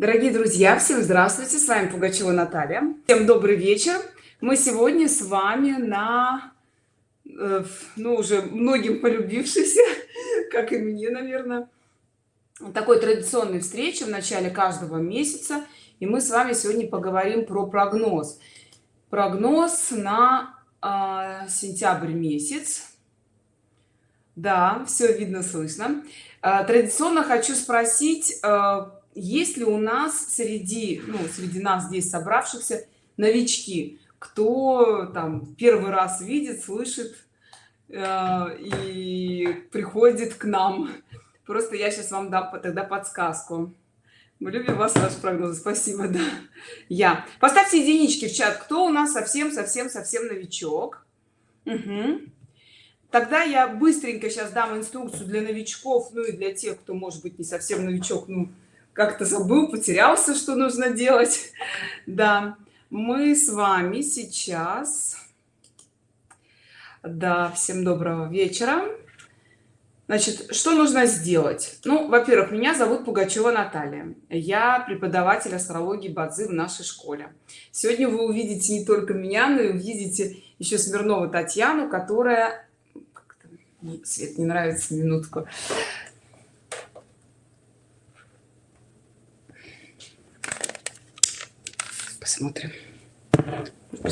Дорогие друзья, всем здравствуйте! С вами Пугачева Наталья. Всем добрый вечер. Мы сегодня с вами на, э, ну, уже многим полюбившейся, как и мне, наверное, такой традиционной встрече в начале каждого месяца. И мы с вами сегодня поговорим про прогноз. Прогноз на э, сентябрь месяц. Да, все видно, слышно. Э, традиционно хочу спросить, э, есть ли у нас среди ну, среди нас здесь собравшихся новички? Кто там первый раз видит слышит э, и приходит к нам? Просто я сейчас вам дам тогда подсказку. Мы любим вас ваш прогноз спасибо да. Я. Поставьте единички в чат. Кто у нас совсем совсем совсем новичок? Угу. тогда я быстренько сейчас дам инструкцию для новичков ну и для тех кто может быть не совсем новичок ну как-то забыл потерялся что нужно делать. Да мы с вами сейчас да всем доброго вечера. Значит что нужно сделать? Ну во-первых меня зовут пугачева наталья. Я преподаватель астрологии бадзи в нашей школе. Сегодня вы увидите не только меня но и увидите еще смирнову татьяну которая свет не нравится минутку посмотрим.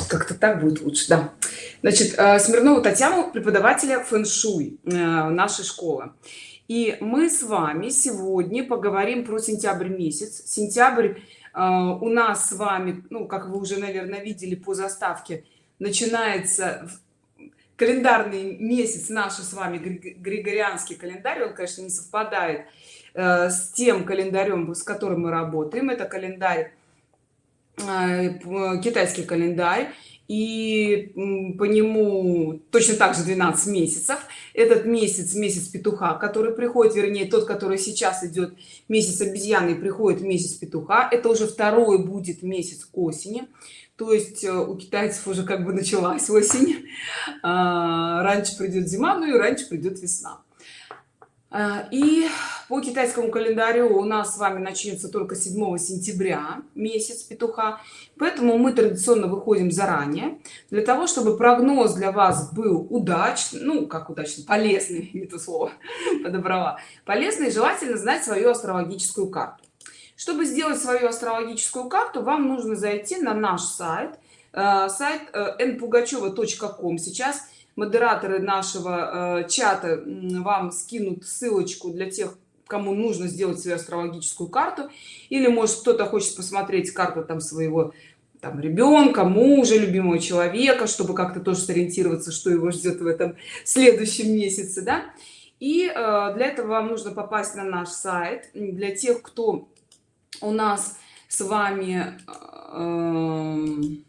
Как-то так будет лучше да. Значит э, смирнову татьяну преподавателя фэн-шуй э, нашей школы. И мы с вами сегодня поговорим про сентябрь месяц. Сентябрь э, у нас с вами ну как вы уже наверное видели по заставке начинается календарный месяц наши с вами григорианский календарь. Он конечно не совпадает с тем календарем с которым мы работаем. Это календарь китайский календарь и по нему точно так же 12 месяцев. Этот месяц месяц петуха который приходит вернее тот который сейчас идет месяц обезьяны приходит месяц петуха. Это уже второй будет месяц осени. То есть э, у китайцев уже как бы началась осень. А, раньше придет зима ну и раньше придет весна и по китайскому календарю у нас с вами начнется только 7 сентября месяц петуха. Поэтому мы традиционно выходим заранее. Для того чтобы прогноз для вас был удачный ну как удачный полезный не то слово подобрала. Полезный желательно знать свою астрологическую карту. Чтобы сделать свою астрологическую карту вам нужно зайти на наш сайт э, сайт npugacheva.com э, сейчас модераторы нашего э, чата вам скинут ссылочку для тех кому нужно сделать свою астрологическую карту. Или может кто-то хочет посмотреть карту там своего там ребенка мужа любимого человека чтобы как-то тоже сориентироваться что его ждет в этом следующем месяце да? И э, для этого вам нужно попасть на наш сайт. Для тех кто у нас с вами э,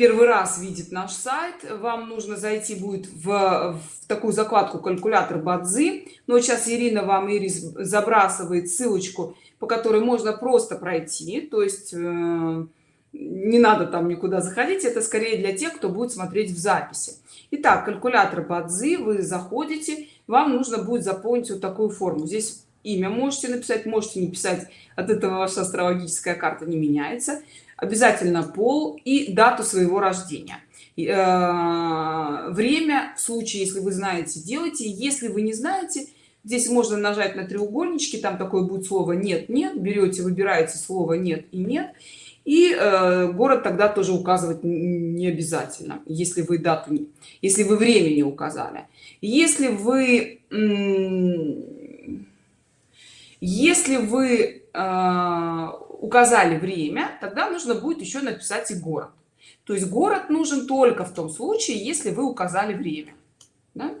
первый раз видит наш сайт. Вам нужно зайти будет в, в такую закладку калькулятор бадзи но сейчас ирина вам ирис забрасывает ссылочку по которой можно просто пройти. То есть э, не надо там никуда заходить. Это скорее для тех кто будет смотреть в записи. Итак, калькулятор бадзи вы заходите. Вам нужно будет заполнить вот такую форму. Здесь имя можете написать можете не писать. От этого ваша астрологическая карта не меняется обязательно пол и дату своего рождения. Э, время в случае если вы знаете делайте. Если вы не знаете здесь можно нажать на треугольнички там такое будет слово нет нет берете выбираете слово нет и нет и э, город тогда тоже указывать не обязательно если вы дату если вы время не указали. Если вы если вы э, указали время тогда нужно будет еще написать и город. То есть город нужен только в том случае если вы указали время да?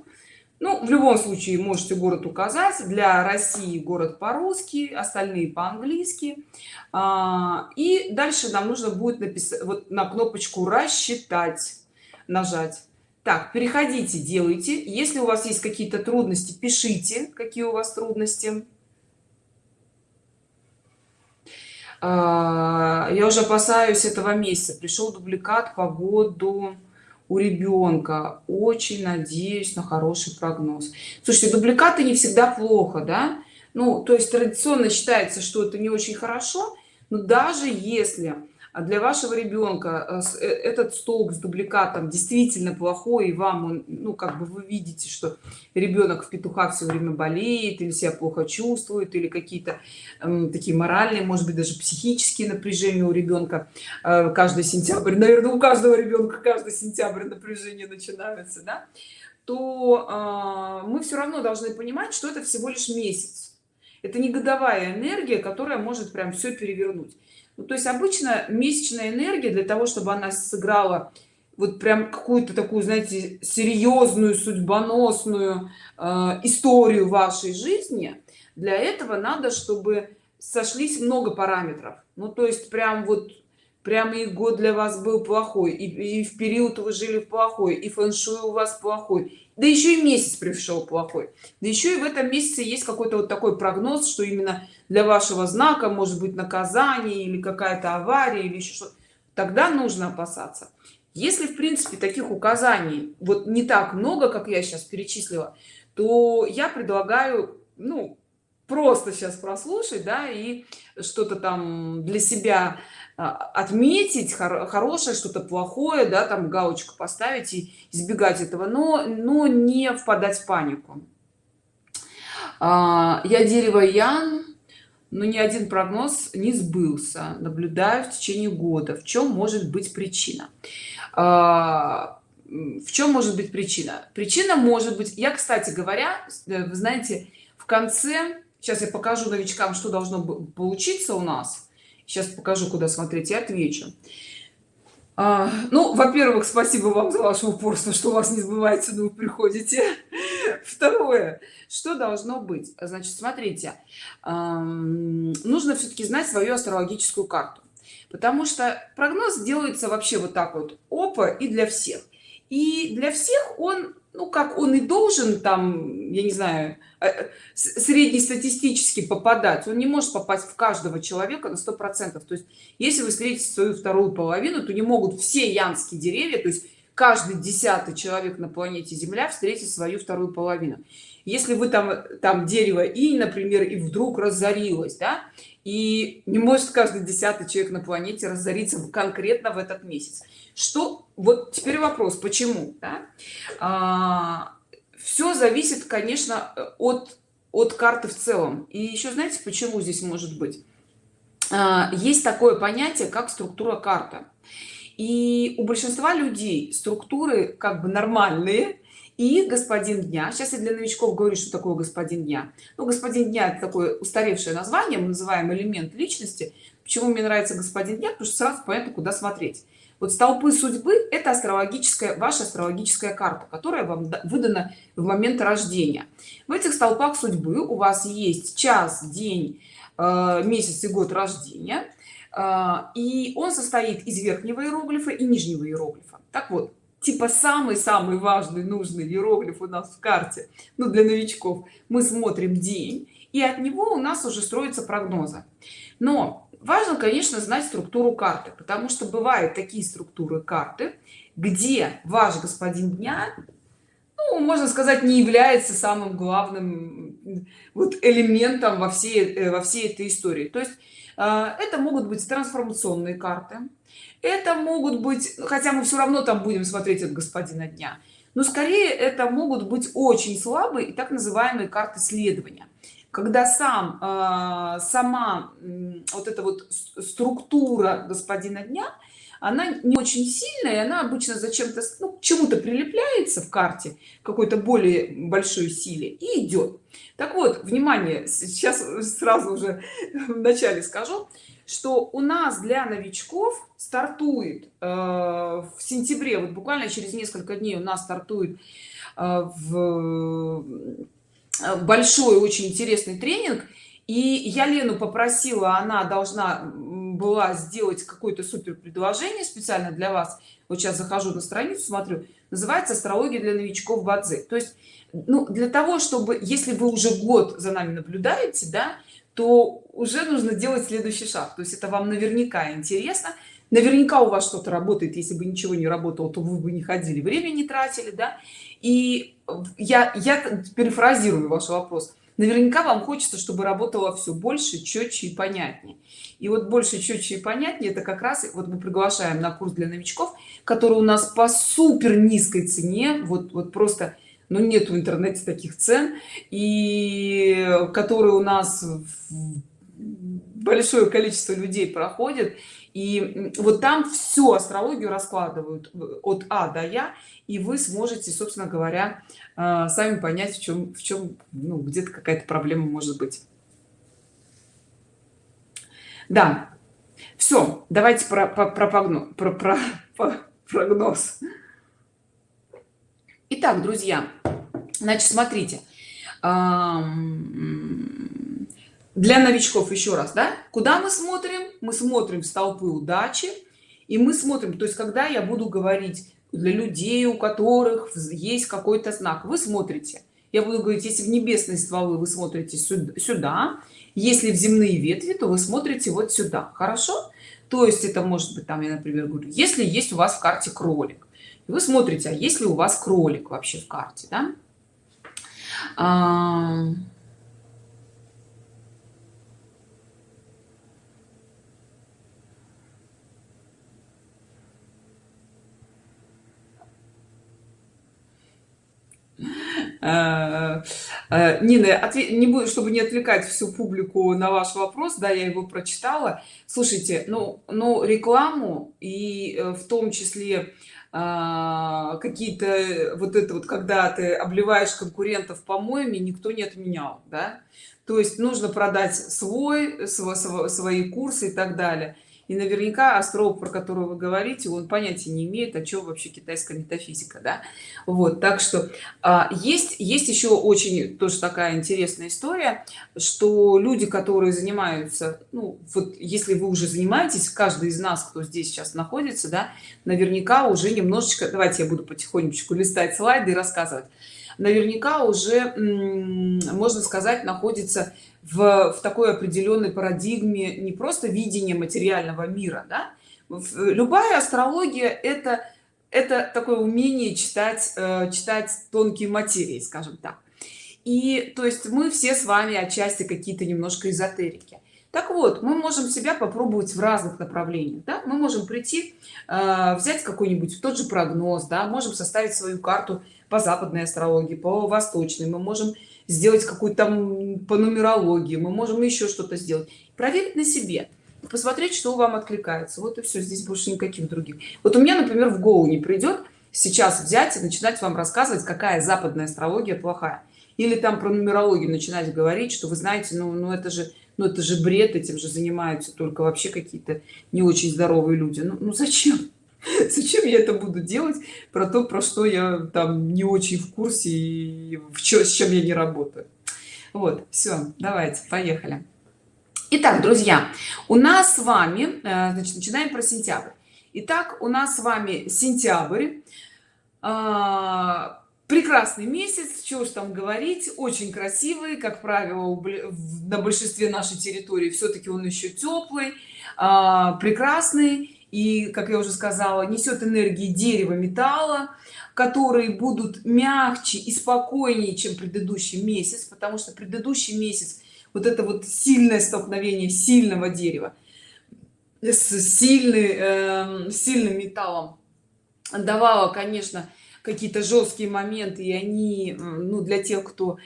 ну в любом случае можете город указать для россии город по-русски остальные по-английски. А, и дальше нам нужно будет написать вот на кнопочку рассчитать нажать. Так переходите делайте. Если у вас есть какие-то трудности пишите какие у вас трудности А, я уже опасаюсь этого месяца. Пришел дубликат по году у ребенка очень надеюсь на хороший прогноз. Слушайте дубликаты не всегда плохо да? Ну то есть традиционно считается что это не очень хорошо но даже если а для вашего ребенка э, э, этот столб с дубликатом действительно плохой и вам он ну как бы вы видите что ребенок в петухах все время болеет или себя плохо чувствует или какие-то э, такие моральные может быть даже психические напряжения у ребенка э, каждый сентябрь наверное у каждого ребенка каждый сентябрь напряжение начинается да? то э, мы все равно должны понимать что это всего лишь месяц. Это не годовая энергия которая может прям все перевернуть. ну, то есть обычно месячная энергия для того чтобы она сыграла вот прям какую-то такую знаете серьезную судьбоносную э, историю вашей жизни для этого надо чтобы сошлись много параметров. Ну то есть прям вот прямо и год для вас был плохой и, и в период вы жили плохой и фэн-шуй у вас плохой. Да еще и месяц пришел плохой. Да еще и в этом месяце есть какой-то вот такой прогноз что именно для вашего знака может быть наказание или какая-то авария или еще что тогда нужно опасаться. Если в принципе таких указаний вот не так много как я сейчас перечислила то я предлагаю ну просто сейчас прослушать да и что-то там для себя отметить хор хорошее что-то плохое да там галочку поставить и избегать этого но но не впадать в панику. А, я дерево ян но ни один прогноз не сбылся. Наблюдаю в течение года. В чем может быть причина? А, в чем может быть причина? Причина может быть я кстати говоря э, вы знаете в конце сейчас я покажу новичкам что должно получиться у нас сейчас покажу куда смотреть и отвечу. А, ну во-первых спасибо вам за ваше упорство что у вас не сбывается но вы приходите. Второе. Что должно быть? Значит смотрите нужно все-таки знать свою астрологическую карту. Потому что прогноз делается вообще вот так вот опа и для всех. И для всех он ну как он и должен там я не знаю э, э, среднестатистически попадать. Он не может попасть в каждого человека на сто процентов. То есть если вы встретите свою вторую половину то не могут все янские деревья то есть каждый десятый человек на планете земля встретить свою вторую половину. Если вы там там дерево и например и вдруг разорилось да и не может каждый десятый человек на планете разориться конкретно в этот месяц. Что вот теперь вопрос почему да? а, все зависит конечно от от карты в целом. И еще знаете почему здесь может быть? А, есть такое понятие как структура карты и у большинства людей структуры как бы нормальные и господин дня сейчас я для новичков говорю что такое господин дня ну господин дня это такое устаревшее название мы называем элемент личности. Почему мне нравится господин дня потому что сразу понятно куда смотреть. Вот столпы судьбы это астрологическая ваша астрологическая карта которая вам выдана в момент рождения. В этих столпах судьбы у вас есть час день э, месяц и год рождения. Э, и он состоит из верхнего иероглифа и нижнего иероглифа. Так вот типа самый-самый важный нужный иероглиф у нас в карте ну для новичков. Мы смотрим день и от него у нас уже строится прогноза но важно конечно знать структуру карты потому что бывают такие структуры карты где ваш господин дня ну, можно сказать не является самым главным вот элементом во всей э, во всей этой истории. То есть э, это могут быть трансформационные карты это могут быть хотя мы все равно там будем смотреть от господина дня. Но скорее это могут быть очень слабые и так называемые карты следования. Когда сам э, сама вот эта вот структура господина дня она не очень сильная и она обычно зачем-то ну, чему-то прилепляется в карте какой-то более большой силе и идет так вот внимание сейчас сразу уже в начале скажу что у нас для новичков стартует э, в сентябре вот буквально через несколько дней у нас стартует э, в Э, большой очень интересный тренинг. И я лену попросила она должна была сделать какое-то супер предложение специально для вас. Вот сейчас захожу на страницу смотрю. Называется астрология для новичков бадзи то есть ну для того чтобы если вы уже год за нами наблюдаете да то уже нужно делать следующий шаг. То есть это вам наверняка интересно. Наверняка у вас что-то работает. Если бы ничего не работало то вы бы не ходили время не тратили да. И я я перефразирую ваш вопрос. Наверняка вам хочется чтобы работало все больше четче и понятнее. И вот больше четче и понятнее это как раз вот мы приглашаем на курс для новичков который у нас по супер низкой цене вот вот просто но ну, нет в интернете таких цен и которые у нас большое количество людей проходит и вот там всю астрологию раскладывают от а до я и вы сможете собственно говоря э, сами понять в чем в чем ну, где-то какая-то проблема может быть. Да. Все давайте про, про, про, про, про, про прогноз Итак, друзья, значит, смотрите, для новичков еще раз да куда мы смотрим? Мы смотрим в столпы удачи и мы смотрим то есть когда я буду говорить для людей у которых есть какой-то знак вы смотрите. Я буду говорить если в небесные стволы вы смотрите сюда если в земные ветви то вы смотрите вот сюда хорошо? То есть это может быть там я например говорю если есть у вас в карте кролик вы смотрите а если у вас кролик вообще в карте да? а Э, э, Нина, не буду, чтобы не отвлекать всю публику на ваш вопрос, да, я его прочитала. Слушайте, ну, ну рекламу и э, в том числе а, какие-то вот это вот, когда ты обливаешь конкурентов помоями, никто не отменял, да. То есть нужно продать свой, свой свои курсы и так далее и наверняка астролог про которого вы говорите он понятия не имеет о чем вообще китайская метафизика да? Вот так что а, есть есть еще очень тоже такая интересная история что люди которые занимаются ну вот если вы уже занимаетесь каждый из нас кто здесь сейчас находится да наверняка уже немножечко давайте я буду потихонечку листать слайды и рассказывать. Наверняка уже можно сказать находится в, в такой определенной парадигме не просто видение материального мира да? любая астрология это это такое умение читать э, читать тонкие материи скажем так и то есть мы все с вами отчасти какие-то немножко эзотерики так вот мы можем себя попробовать в разных направлениях да? мы можем прийти э, взять какой-нибудь тот же прогноз да можем составить свою карту по западной астрологии по восточной мы можем сделать какую-то там по нумерологии мы можем еще что-то сделать. Проверить на себе посмотреть что вам откликается. Вот и все здесь больше никаких других. Вот у меня например в голову не придет сейчас взять и начинать вам рассказывать какая западная астрология плохая. Или там про нумерологию начинать говорить что вы знаете ну, ну это же ну это же бред этим же занимаются только вообще какие-то не очень здоровые люди. Ну, ну зачем зачем я это буду делать про то про что я там не очень в курсе и в чё, с чем я не работаю? Вот все давайте поехали. Итак, друзья у нас с вами э, значит начинаем про сентябрь. Итак, у нас с вами сентябрь. А, прекрасный месяц чего ж там говорить очень красивый как правило на большинстве нашей территории все-таки он еще теплый а, прекрасный и как я уже сказала несет энергии дерева металла которые будут мягче и спокойнее чем предыдущий месяц потому что предыдущий месяц вот это вот сильное столкновение сильного дерева с сильный э, сильным металлом. Давало конечно какие-то жесткие моменты и они ну для тех кто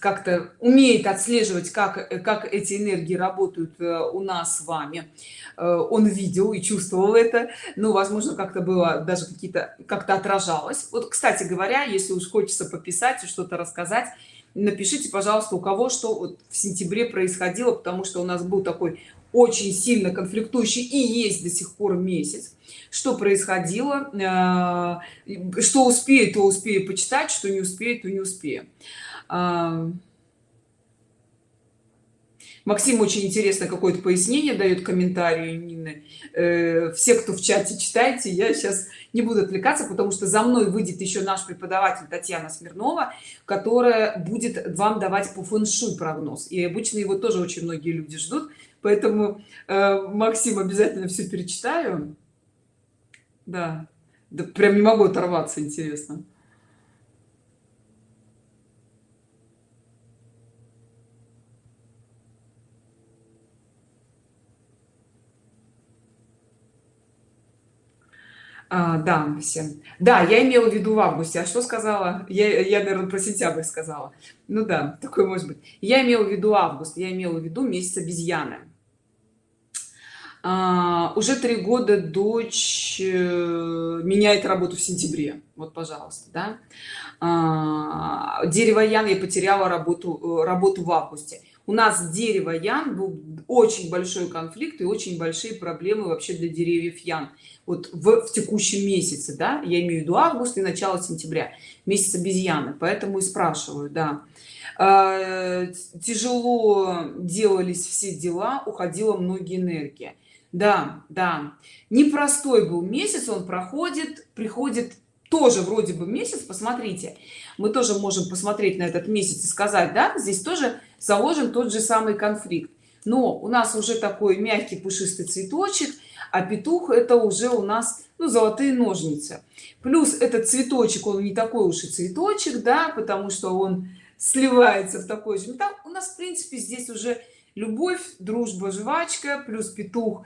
как-то умеет отслеживать как как эти энергии работают э, у нас с вами. Э, он видел и чувствовал это. Ну возможно как-то было даже какие-то как-то отражалось. Вот кстати говоря если уж хочется пописать и что-то рассказать напишите пожалуйста у кого что вот в сентябре происходило потому что у нас был такой очень сильно конфликтующий и есть до сих пор месяц что происходило э, что успеет то успею почитать что не успеет то не успею а, Максим очень интересно какое-то пояснение дает комментарии Нины. Э, все, кто в чате читайте, я сейчас не буду отвлекаться, потому что за мной выйдет еще наш преподаватель Татьяна Смирнова, которая будет вам давать по фэншуй прогноз. И обычно его тоже очень многие люди ждут поэтому э, максим обязательно все перечитаю да. да прям не могу оторваться интересно А, да, всем. Да, я имела в виду в августе. А что сказала? Я, я, наверное, про сентябрь сказала. Ну да, такой может быть. Я имела в виду август, я имела в виду месяц обезьяны а, уже три года дочь э, меняет работу в сентябре. Вот пожалуйста да. А, дерево ян я потеряла работу э, работу в августе. У нас дерево ян был очень большой конфликт и очень большие проблемы вообще для деревьев ян. Вот в, в текущем месяце да я имею в виду август и начало сентября месяц обезьяны. Поэтому и спрашиваю да. А, тяжело делались все дела уходила многие энергии да да. Непростой был месяц он проходит приходит тоже вроде бы месяц. Посмотрите мы тоже можем посмотреть на этот месяц и сказать да здесь тоже заложен тот же самый конфликт. Но у нас уже такой мягкий пушистый цветочек а петух это уже у нас ну, золотые ножницы. Плюс этот цветочек он не такой уж и цветочек да потому что он сливается в такой же. Металл у нас в принципе здесь уже любовь дружба жвачка плюс петух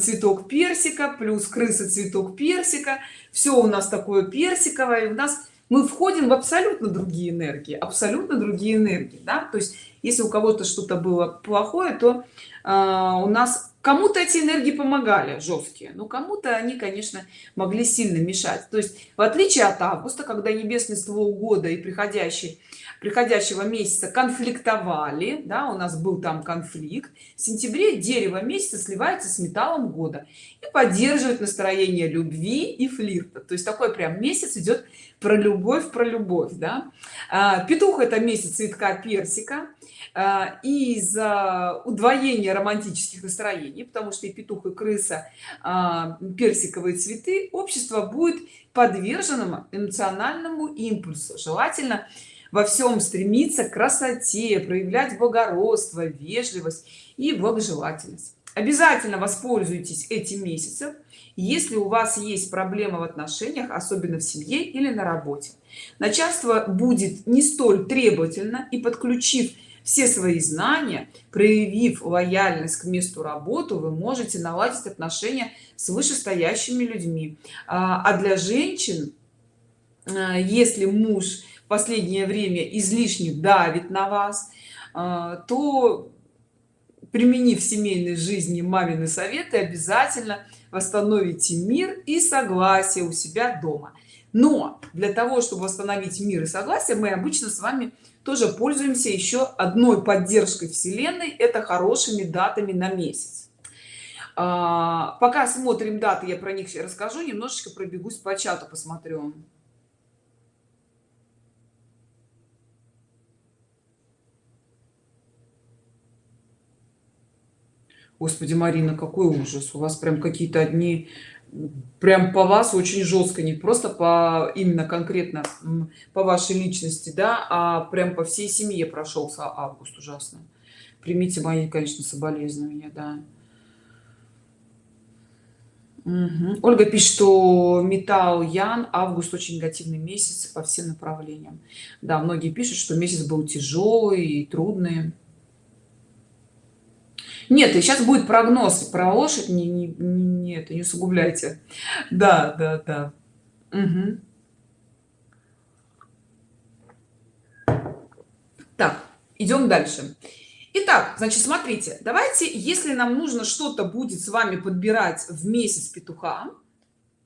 цветок персика плюс крыса цветок персика. Все у нас такое персиковое. У нас мы входим в абсолютно другие энергии абсолютно другие энергии да? то есть если у кого-то что-то было плохое то э, у нас кому-то эти энергии помогали жесткие но кому-то они конечно могли сильно мешать. То есть в отличие от августа когда небесный ствол года и приходящий приходящего месяца конфликтовали да у нас был там конфликт. В сентябре дерево месяца сливается с металлом года и поддерживает настроение любви и флирта. То есть такой прям месяц идет про любовь про любовь да. А, петух это месяц цветка персика а, из-за удвоения романтических настроений потому что и петух и крыса а, персиковые цветы общество будет подверженному эмоциональному импульсу. Желательно во всем стремиться к красоте проявлять благородство вежливость и благожелательность. Обязательно воспользуйтесь этим месяцем если у вас есть проблемы в отношениях особенно в семье или на работе. Начальство будет не столь требовательно и подключив все свои знания проявив лояльность к месту работы вы можете наладить отношения с вышестоящими людьми. А, а для женщин а, если муж последнее время излишне давит на вас а, то применив в семейной жизни мамины советы обязательно восстановите мир и согласие у себя дома. Но для того чтобы восстановить мир и согласие мы обычно с вами тоже пользуемся еще одной поддержкой вселенной это хорошими датами на месяц. А, пока смотрим даты я про них расскажу немножечко пробегусь по чату посмотрю господи марина какой ужас у вас прям какие-то одни прям по вас очень жестко не просто по именно конкретно по вашей личности да а прям по всей семье прошелся август ужасно примите мои конечно соболезнования да Угу. Ольга пишет, что металл Ян, август очень негативный месяц по всем направлениям. Да, многие пишут, что месяц был тяжелый и трудный нет и сейчас будет прогноз про лошадь не, не, не это не усугубляйте. Да да да. Угу. так идем дальше. Итак, значит, смотрите, давайте, если нам нужно что-то будет с вами подбирать в месяц петуха,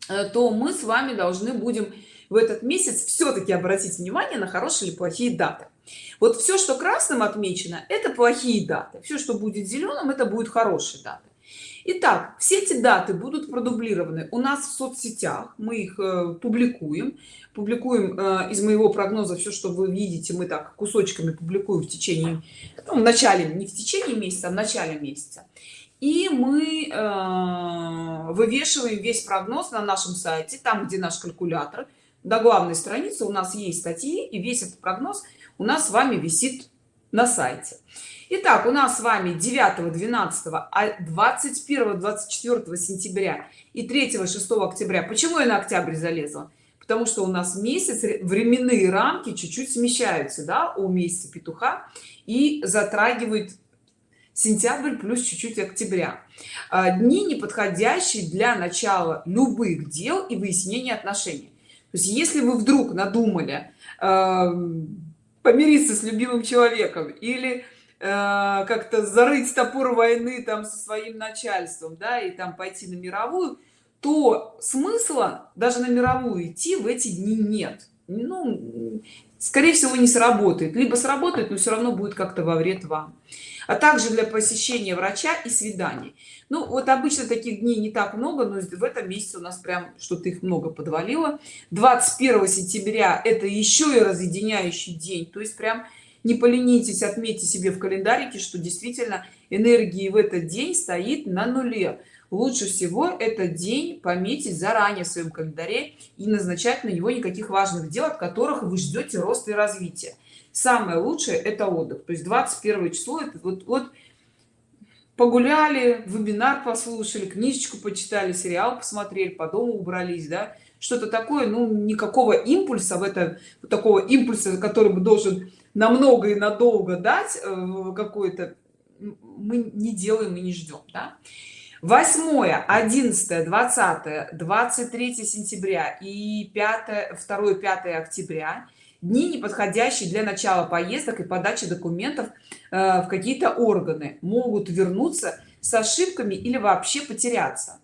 э, то мы с вами должны будем в этот месяц все-таки обратить внимание на хорошие или плохие даты вот все что красным отмечено это плохие даты. Все что будет зеленым это будет хорошие даты. Итак, все эти даты будут продублированы у нас в соцсетях. Мы их э, публикуем. Публикуем э, из моего прогноза все что вы видите. Мы так кусочками публикуем в течение ну, в начале не в течение месяца а в начале месяца. И мы э, вывешиваем весь прогноз на нашем сайте там где наш калькулятор до главной страницы у нас есть статьи и весь этот прогноз у нас с вами висит на сайте. Итак, у нас с вами 9 12 21 24 сентября и 3 6 октября. Почему я на октябрь залезла? Потому что у нас месяц временные рамки чуть-чуть смещаются да у месяца петуха и затрагивает сентябрь плюс чуть-чуть октября. А, дни неподходящие для начала любых дел и выяснения отношений то есть если вы вдруг надумали э, помириться с любимым человеком или э, как-то зарыть топор войны там со своим начальством да и там пойти на мировую то смысла даже на мировую идти в эти дни нет. Ну скорее всего не сработает. Либо сработает но все равно будет как-то во вред вам. А также для посещения врача и свиданий ну вот обычно таких дней не так много но в этом месяце у нас прям что-то их много подвалило. 21 сентября это еще и разъединяющий день. То есть прям не поленитесь отметьте себе в календарике что действительно энергии в этот день стоит на нуле лучше всего этот день пометить заранее в своем календаре и назначать на него никаких важных дел от которых вы ждете роста и развития самое лучшее это отдых. То есть 21 число это вот вот погуляли вебинар послушали книжечку почитали сериал посмотрели по дому убрались да. Что-то такое ну никакого импульса в это вот такого импульса который бы должен намного и надолго дать э, какой-то мы не делаем и не ждем да? 8 11 20 23 сентября и 5 2 5 октября дни неподходящие для начала поездок и подачи документов э, в какие-то органы. Могут вернуться с ошибками или вообще потеряться.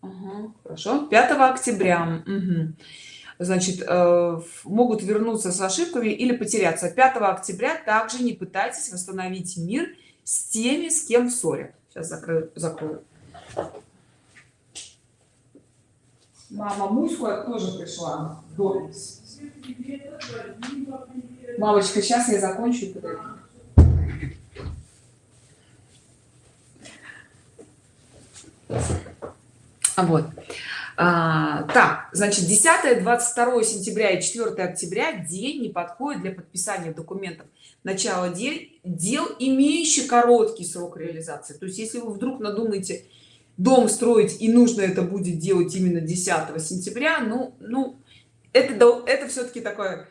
Угу, хорошо. 5 октября. Угу. Значит э, могут вернуться с ошибками или потеряться 5 октября также не пытайтесь восстановить мир с теми с кем в ссоре сейчас закрою закрою Мама Муська тоже пришла. Дорис. Мамочка, сейчас я закончу и подойду. Вот. А, так, значит, 10, 22 сентября и 4 октября день не подходит для подписания документов. Начало дел, дел имеющий короткий срок реализации. То есть, если вы вдруг надумаете дом строить и нужно это будет делать именно 10 сентября ну ну это это все-таки такой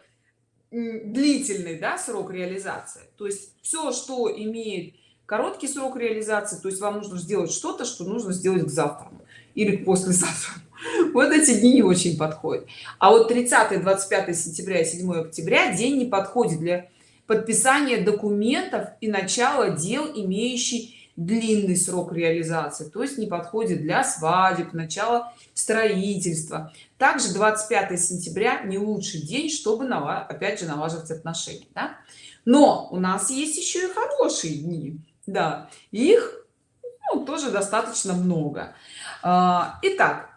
длительный да, срок реализации то есть все что имеет короткий срок реализации то есть вам нужно сделать что-то что нужно сделать к завтра или послезавтра вот эти дни не очень подходят а вот 30 25 сентября и 7 октября день не подходит для подписания документов и начала дел имеющий длинный срок реализации. То есть не подходит для свадеб начала строительства. Также 25 сентября не лучший день чтобы опять же налаживать отношения да? но у нас есть еще и хорошие дни да. Их ну, тоже достаточно много. А, итак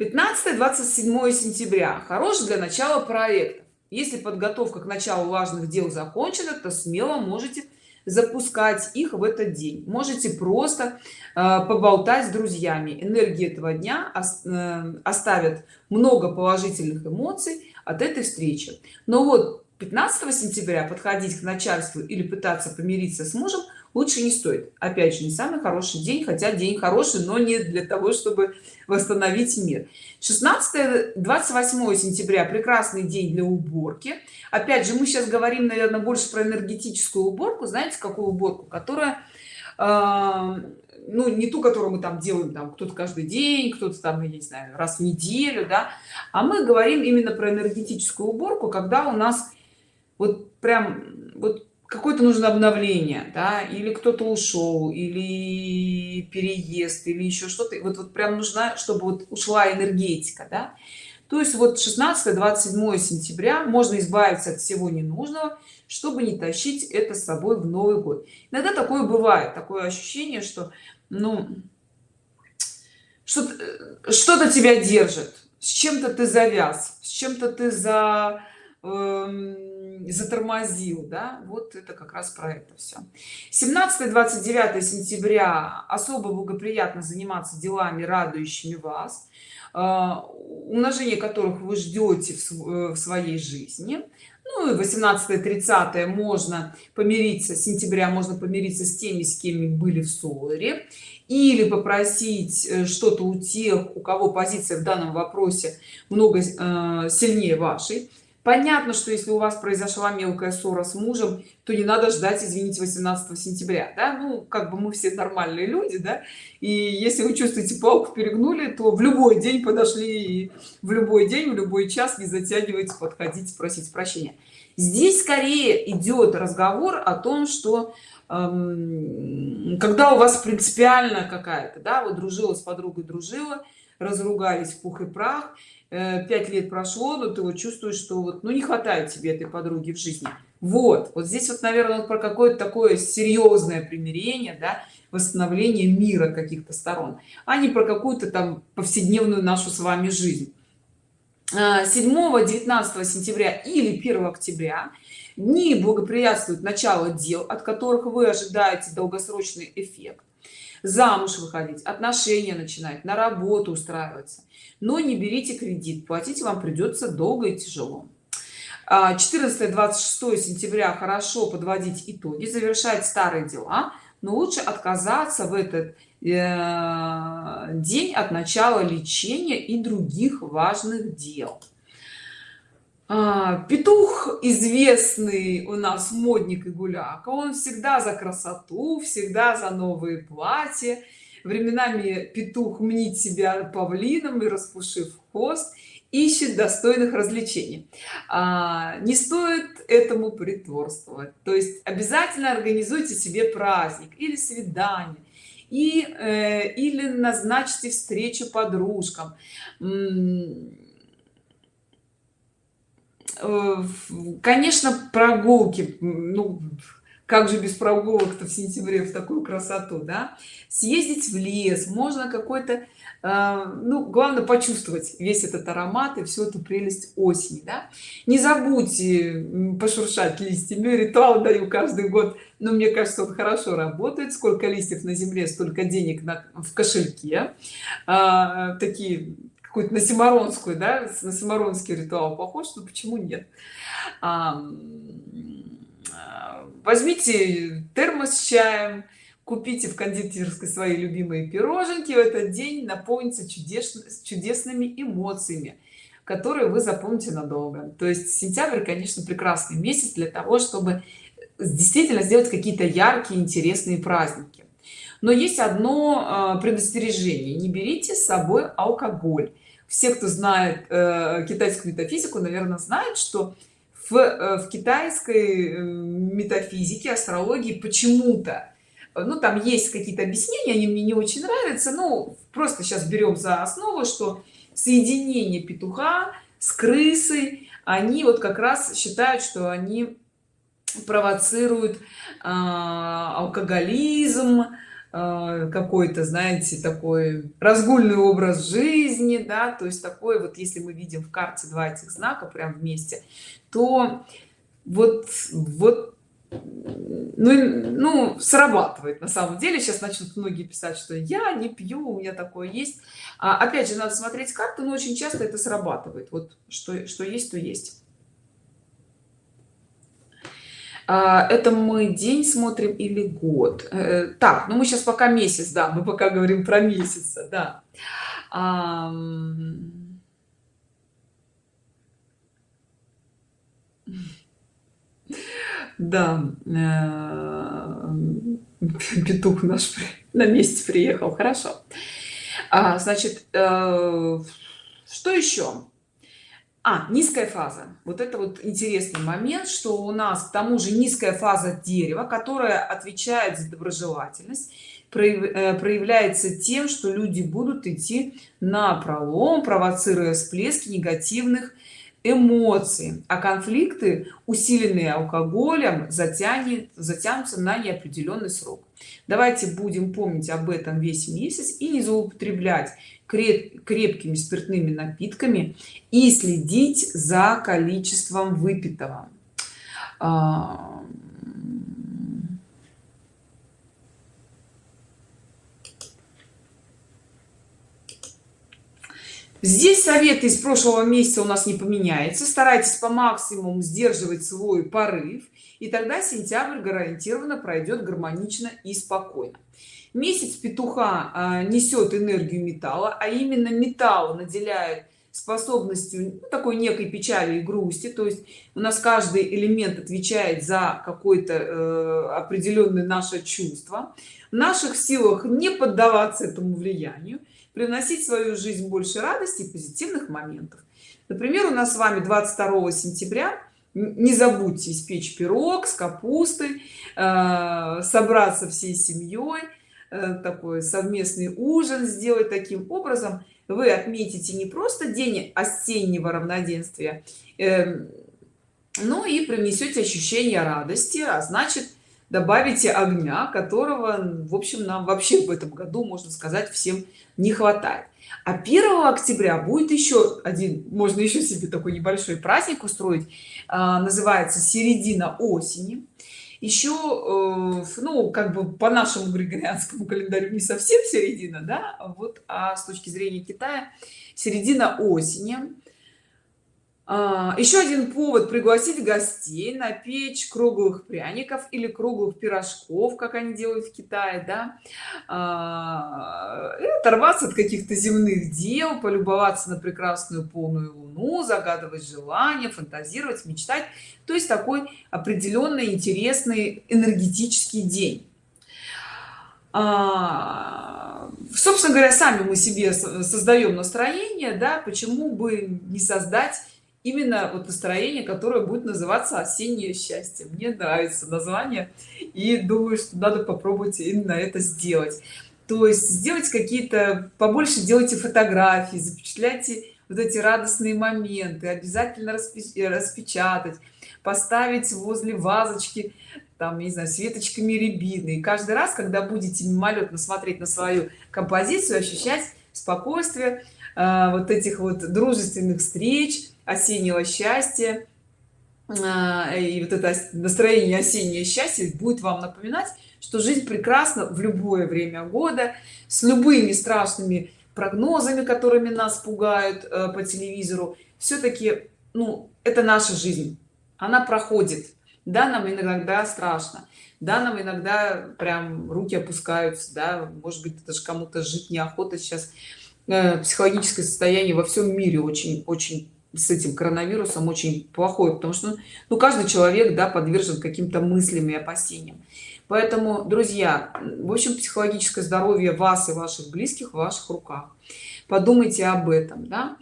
15 27 сентября. Хорош для начала проекта. Если подготовка к началу важных дел закончена то смело можете запускать их в этот день. Можете просто э, поболтать с друзьями. Энергии этого дня э, оставят много положительных эмоций от этой встречи. Но вот 15 сентября подходить к начальству или пытаться помириться с мужем лучше не стоит. Опять же не самый хороший день хотя день хороший но не для того чтобы восстановить мир. 16 28 сентября. Прекрасный день для уборки. Опять же мы сейчас говорим наверное больше про энергетическую уборку. Знаете какую уборку? Которая э, ну не ту которую мы там делаем там кто-то каждый день кто-то там я не знаю раз в неделю да. А мы говорим именно про энергетическую уборку когда у нас вот прям вот какое-то нужно обновление да или кто-то ушел или переезд или еще что-то. Вот вот прям нужна чтобы вот ушла энергетика да. То есть вот 16 27 сентября можно избавиться от всего ненужного чтобы не тащить это с собой в новый год. Иногда такое бывает такое ощущение что ну что что-то тебя держит с чем-то ты завяз с чем-то ты за эм, затормозил да? Вот это как раз про это все 17 29 сентября. Особо благоприятно заниматься делами радующими вас а, умножение которых вы ждете в своей жизни. Ну и 18 30 можно помириться сентября можно помириться с теми с кем были в ссоре. Или попросить э, что-то у тех у кого позиция в данном вопросе много э, сильнее вашей понятно что если у вас произошла мелкая ссора с мужем то не надо ждать извините 18 сентября да? Ну как бы мы все нормальные люди да? И если вы чувствуете палку перегнули то в любой день подошли и в любой день в любой час не затягивайте подходите просить прощения. Здесь скорее идет разговор о том что эм, когда у вас принципиально какая-то да вот дружила с подругой дружила разругались в пух и прах пять лет прошло но ты вот чувствуешь что вот ну не хватает тебе этой подруги в жизни. Вот вот здесь вот наверное про какое-то такое серьезное примирение да восстановление мира каких-то сторон а не про какую-то там повседневную нашу с вами жизнь. 7 а, 19 сентября или 1 октября дни благоприятствуют начало дел от которых вы ожидаете долгосрочный эффект замуж выходить отношения начинать на работу устраиваться. Но не берите кредит платить вам придется долго и тяжело. 14 26 сентября хорошо подводить итоги завершать старые дела но лучше отказаться в этот э, день от начала лечения и других важных дел. а, петух известный у нас модник и гуляк. Он всегда за красоту всегда за новые платья. Временами петух мнит себя павлином и распушив хвост ищет достойных развлечений. А, не стоит этому притворствовать. То есть обязательно организуйте себе праздник или свидание и э, или назначьте встречу подружкам конечно прогулки ну как же без прогулок-то в сентябре в такую красоту да? Съездить в лес можно какой-то э, ну главное почувствовать весь этот аромат и всю эту прелесть осени да? не забудьте пошуршать листьями. Ритуал даю каждый год. Но мне кажется он хорошо работает. Сколько листьев на земле столько денег на, в кошельке. А, такие какую-то на симаронскую да на симаронский ритуал похож но почему нет? А, возьмите термос с чаем купите в кондитерской свои любимые пироженки в этот день наполнится чудесно чудесными эмоциями которые вы запомните надолго. То есть сентябрь конечно прекрасный месяц для того чтобы действительно сделать какие-то яркие интересные праздники но есть одно а, предостережение. Не берите с собой алкоголь. Все кто знает э, китайскую метафизику наверное знают что в, э, в китайской э, метафизике астрологии почему-то ну там есть какие-то объяснения они мне не очень нравятся ну просто сейчас берем за основу что соединение петуха с крысой они вот как раз считают что они провоцируют э, алкоголизм какой-то знаете такой разгульный образ жизни да то есть такой вот если мы видим в карте два этих знака прям вместе то вот вот ну, ну срабатывает на самом деле. Сейчас начнут многие писать что я не пью у меня такое есть а, опять же надо смотреть карты но очень часто это срабатывает. Вот что что есть то есть А, это мы день смотрим или год? Э, так ну мы сейчас пока месяц да мы пока говорим про месяца да. Да э, петух наш на месте приехал хорошо. А, значит э, что еще а низкая фаза. Вот это вот интересный момент что у нас к тому же низкая фаза дерева которая отвечает за доброжелательность э, проявляется тем что люди будут идти на пролом провоцируя всплески негативных эмоций а конфликты усиленные алкоголем затянет затянутся на неопределенный срок. Давайте будем помнить об этом весь месяц и не злоупотреблять крепкими спиртными напитками и следить за количеством выпитого здесь советы из прошлого месяца у нас не поменяется старайтесь по максимуму сдерживать свой порыв и тогда сентябрь гарантированно пройдет гармонично и спокойно. Месяц петуха а, несет энергию металла а именно металл наделяет способностью ну, такой некой печали и грусти. То есть у нас каждый элемент отвечает за какое-то э, определенное наше чувство. В наших силах не поддаваться этому влиянию приносить в свою жизнь больше радости и позитивных моментов. Например у нас с вами 22 сентября не забудьте испечь пирог с капустой э, собраться всей семьей э, такой совместный ужин сделать таким образом. Вы отметите не просто день осеннего равноденствия э, но и принесете ощущение радости а значит добавите огня которого в общем нам вообще в этом году можно сказать всем не хватает. А 1 октября будет еще один можно еще себе такой небольшой праздник устроить. А, называется середина осени еще э, ну как бы по нашему григорианскому календарю не совсем середина да вот а с точки зрения китая середина осени еще один повод пригласить гостей на печь круглых пряников или круглых пирожков как они делают в китае да. А, оторваться от каких-то земных дел полюбоваться на прекрасную полную луну загадывать желания фантазировать мечтать. То есть такой определенный интересный энергетический день. А, собственно говоря сами мы себе создаем настроение да почему бы не создать именно вот настроение которое будет называться осеннее счастье мне нравится название и думаю что надо попробовать именно это сделать. То есть сделать какие-то побольше делайте фотографии запечатляйте вот эти радостные моменты обязательно распечатать поставить возле вазочки там не знаю светочками рябины и каждый раз когда будете мимолетно смотреть на свою композицию ощущать спокойствие э, вот этих вот дружественных встреч осеннего счастья. А, и вот это настроение осеннее счастье будет вам напоминать что жизнь прекрасна в любое время года с любыми страшными прогнозами которыми нас пугают э, по телевизору. Все-таки ну это наша жизнь. Она проходит. Да нам иногда страшно. Да нам иногда прям руки опускаются. Да может быть даже кому-то жить неохота сейчас. Э, психологическое состояние во всем мире очень очень с этим коронавирусом очень плохой потому что ну каждый человек да подвержен каким-то мыслям и опасениям. Поэтому друзья в общем психологическое здоровье вас и ваших близких в ваших руках. Подумайте об этом да.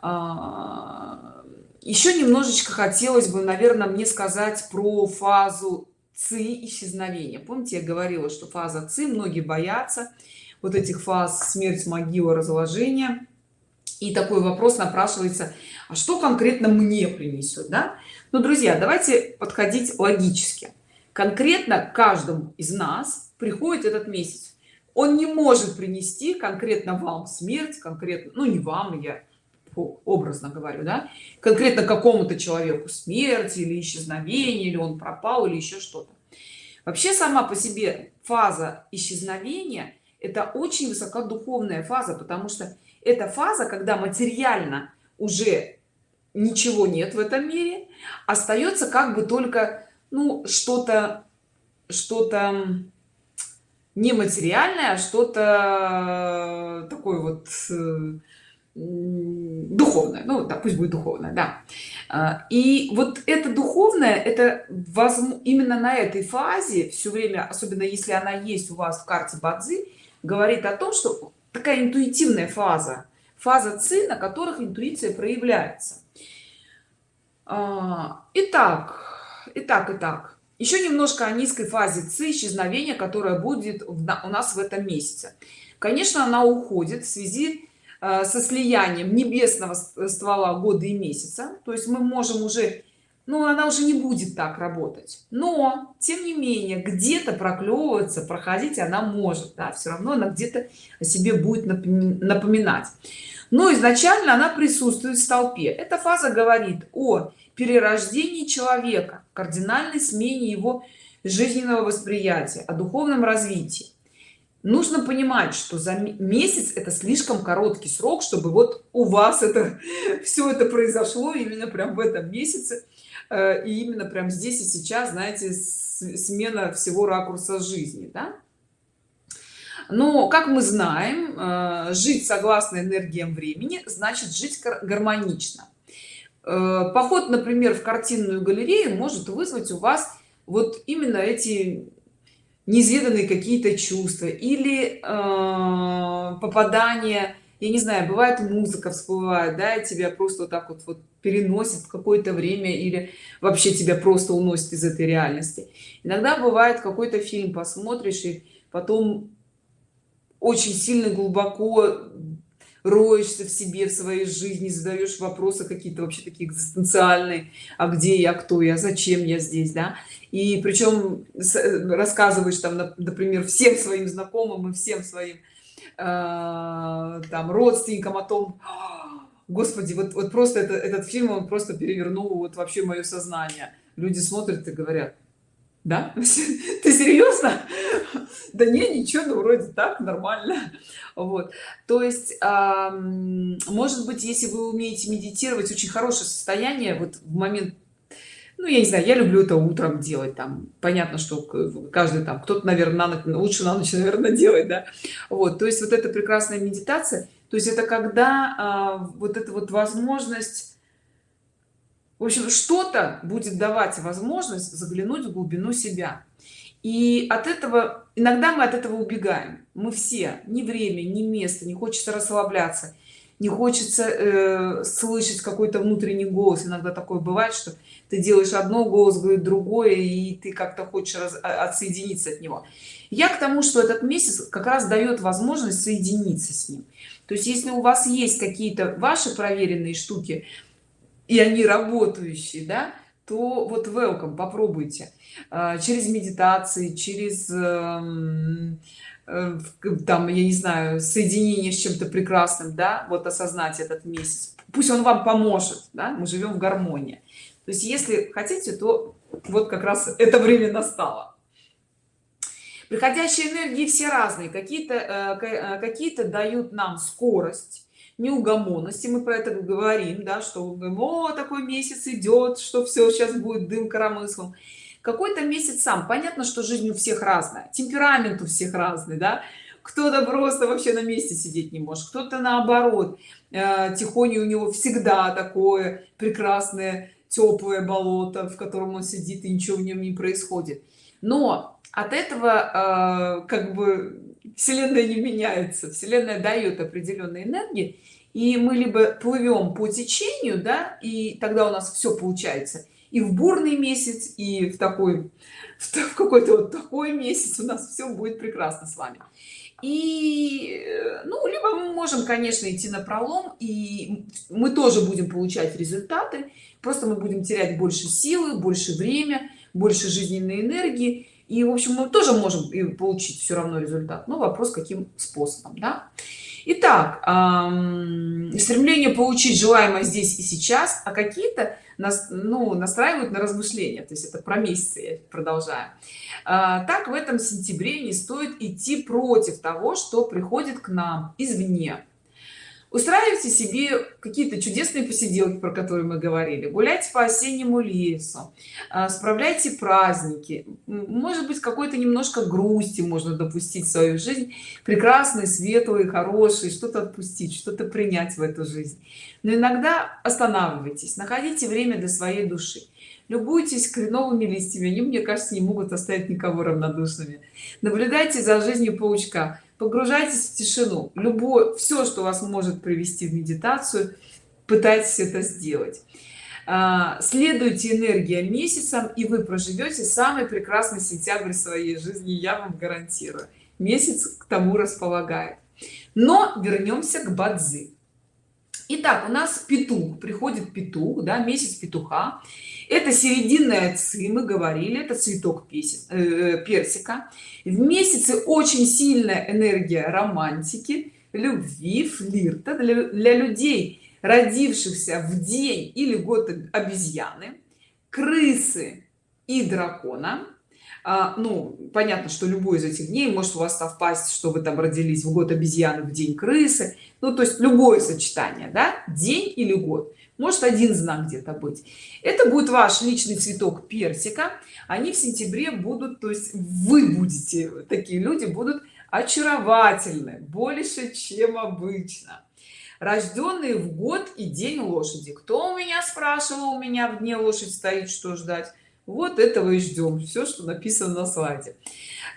А, еще немножечко хотелось бы наверное мне сказать про фазу ци исчезновения. Помните я говорила что фаза ци многие боятся вот этих фаз смерть могила разложения и такой вопрос напрашивается а что конкретно мне принесет да? Ну друзья давайте подходить логически. Конкретно каждому из нас приходит этот месяц. Он не может принести конкретно вам смерть конкретно ну не вам я образно говорю да конкретно какому-то человеку смерть или исчезновение или он пропал или еще что-то. Вообще сама по себе фаза исчезновения это очень высокодуховная фаза потому что это фаза когда материально уже ничего нет в этом мире остается как бы только ну что-то что-то нематериальное а что-то такое вот духовное. Ну да пусть будет духовное да. А, и вот это духовное это возможно именно на этой фазе все время особенно если она есть у вас в карте бадзи говорит о том что такая интуитивная фаза фаза ци на которых интуиция проявляется. А, итак итак итак еще немножко о низкой фазе ци исчезновения которая будет у нас в этом месяце. Конечно она уходит в связи а, со слиянием небесного ствола года и месяца. То есть мы можем уже ну она уже не будет так работать. Но тем не менее где-то проклевываться проходить она может да, все равно она где-то о себе будет напоминать. Но изначально она присутствует в толпе эта фаза говорит о перерождении человека кардинальной смене его жизненного восприятия о духовном развитии. Нужно понимать что за месяц это слишком короткий срок чтобы вот у вас это все это произошло именно прям в этом месяце и именно прям здесь и сейчас знаете смена всего ракурса жизни да? но как мы знаем э, жить согласно энергиям времени значит жить гармонично э, поход например в картинную галерею может вызвать у вас вот именно эти неизведанные какие-то чувства или э, попадание я не знаю бывает музыка всплывает да и тебя просто вот так вот вот переносит какое-то время или вообще тебя просто уносит из этой реальности. Иногда бывает какой-то фильм посмотришь и потом очень сильно глубоко роешься в себе в своей жизни задаешь вопросы какие-то вообще такие экзистенциальные. А где я кто я зачем я здесь да? И причем рассказываешь там например всем своим знакомым и всем своим э, там родственникам о том господи вот, вот просто это, этот фильм он просто перевернул вот вообще мое сознание люди смотрят и говорят да? Ты серьезно да не ничего ну вроде так нормально вот. То есть может быть если вы умеете медитировать очень хорошее состояние вот в момент ну я не знаю я люблю это утром делать там понятно что каждый там кто-то наверное на ночь, лучше на ночь наверное делать да. Вот то есть вот эта прекрасная медитация то есть это когда а, вот эта вот возможность в общем что-то будет давать возможность заглянуть в глубину себя. И от этого иногда мы от этого убегаем. Мы все ни время ни место не хочется расслабляться не хочется э, слышать какой-то внутренний голос. Иногда такое бывает что ты делаешь одно голос говорит другое и ты как-то хочешь раз, а, отсоединиться от него. Я к тому что этот месяц как раз дает возможность соединиться с ним. То есть если у вас есть какие-то ваши проверенные штуки и они работающие да то вот welcome попробуйте. А, через медитации через эм, там я не знаю соединение с чем-то прекрасным да вот осознать этот месяц. Пусть он вам поможет да? мы живем в гармонии. То есть если хотите то вот как раз это время настало. Приходящие энергии все разные. Какие-то э, э, какие-то дают нам скорость неугомонности мы про это говорим да что о такой месяц идет что все сейчас будет дым коромыслом какой-то месяц сам. Понятно что жизнь у всех разная темперамент у всех разный да. Кто-то просто вообще на месте сидеть не может кто-то наоборот. Э, тихоней у него всегда такое прекрасное теплое болото в котором он сидит и ничего в нем не происходит. Но от этого э, как бы вселенная не меняется. Вселенная дает определенные энергии и мы либо плывем по течению да и тогда у нас все получается и в бурный месяц и в такой в какой-то вот такой месяц у нас все будет прекрасно с вами и ну либо мы можем конечно идти на пролом и мы тоже будем получать результаты просто мы будем терять больше силы больше время больше жизненной энергии и в общем мы тоже можем и получить все равно результат но вопрос каким способом да? Итак, эм, стремление получить желаемое здесь и сейчас а какие-то нас ну настраивают на размышления. То есть это про месяцы я продолжаю. А, так в этом сентябре не стоит идти против того что приходит к нам извне устраивайте себе какие-то чудесные посиделки про которые мы говорили. Гуляйте по осеннему лесу а, справляйте праздники. Может быть какой-то немножко грусти можно допустить в свою жизнь. Прекрасный светлый хороший. Что-то отпустить что-то принять в эту жизнь. Но иногда останавливайтесь. Находите время для своей души любуйтесь кленовыми листьями они мне кажется не могут оставить никого равнодушными. Наблюдайте за жизнью паучка погружайтесь в тишину. Любое все что вас может привести в медитацию пытайтесь это сделать. А, следуйте энергия месяцам и вы проживете самый прекрасный сентябрь своей жизни я вам гарантирую. Месяц к тому располагает. Но вернемся к бадзи. Итак, у нас петух приходит петух да месяц петуха это серединная ци мы говорили это цветок песен, э, персика. В месяце очень сильная энергия романтики любви флирта для, для людей родившихся в день или год обезьяны крысы и дракона. А, ну понятно что любой из этих дней может у вас совпасть что вы там родились в год обезьяны в день крысы. Ну то есть любое сочетание да? День или год может один знак где-то быть. Это будет ваш личный цветок персика. Они в сентябре будут то есть вы будете такие люди будут очаровательны больше чем обычно. Рожденные в год и день лошади. Кто у меня спрашивал у меня в дне лошадь стоит что ждать? Вот этого и ждем. Все что написано на слайде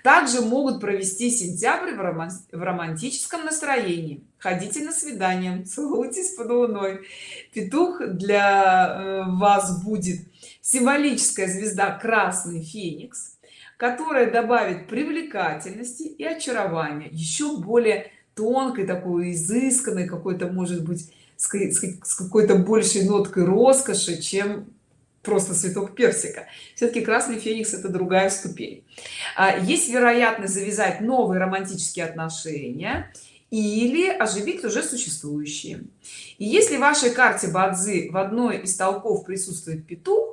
также могут провести сентябрь в, роман в романтическом настроении. Ходите на свидание целуйтесь под луной. Петух для э, вас будет символическая звезда красный феникс которая добавит привлекательности и очарования. Еще более тонкой такой изысканной какой-то может быть с какой-то большей ноткой роскоши чем просто цветок персика. Все-таки красный феникс это другая ступень. А, есть вероятность завязать новые романтические отношения или оживить уже существующие. И если в вашей карте бадзи в одной из толков присутствует петух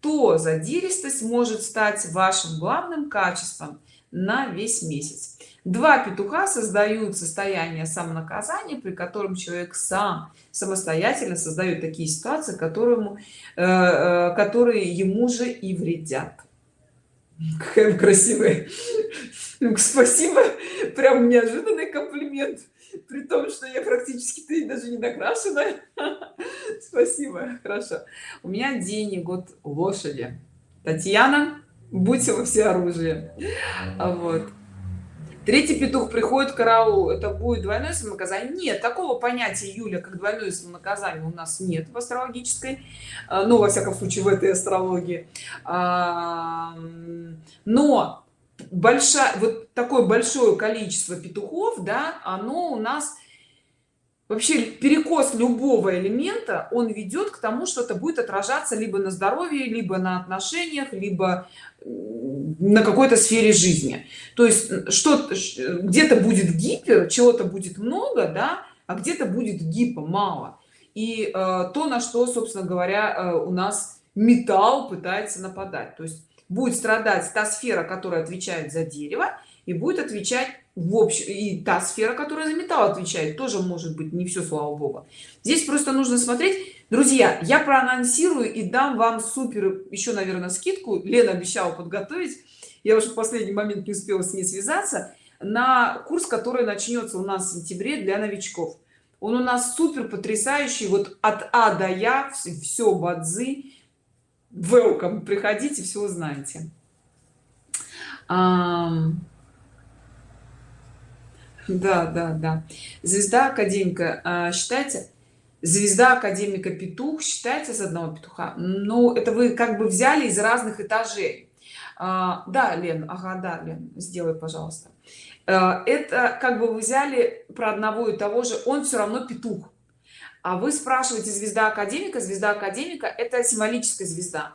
то задиристость может стать вашим главным качеством на весь месяц два петуха создают состояние самонаказания при котором человек сам самостоятельно создает такие ситуации которому э, э, которые ему же и вредят. Какая красивая. Спасибо. Прям неожиданный комплимент. При том что я практически ты даже не накрашена. Спасибо. Хорошо. У меня день и год лошади. Татьяна будьте во все оружие. Вот третий петух приходит к караулу это будет двойное самонаказание? Нет такого понятия юля как двойное самонаказание у нас нет в астрологической а, ну во всяком случае в этой астрологии. А, но большая вот такое большое количество петухов да оно у нас вообще перекос любого элемента он ведет к тому что это будет отражаться либо на здоровье либо на отношениях либо на какой-то сфере жизни. То есть что где-то будет гипер чего-то будет много да а где-то будет гипо мало. И э, то на что собственно говоря э, у нас металл пытается нападать. То есть будет страдать та сфера которая отвечает за дерево и будет отвечать в общем и та сфера которая за металл отвечает тоже может быть не все слава богу. Здесь просто нужно смотреть. Друзья я проанонсирую и дам вам супер еще наверное скидку. Лена обещала подготовить. Я уже в последний момент не успела с ней связаться. На курс который начнется у нас в сентябре для новичков. Он у нас супер потрясающий. Вот от а до я все бадзи. Welcome. Приходите все узнаете. Um, да да да. Звезда академика а, считайте звезда академика петух считается с одного петуха. Но это вы как бы взяли из разных этажей. А, да лен ага да лен сделай пожалуйста. А, это как бы вы взяли про одного и того же он все равно петух. А вы спрашиваете звезда академика звезда академика это символическая звезда.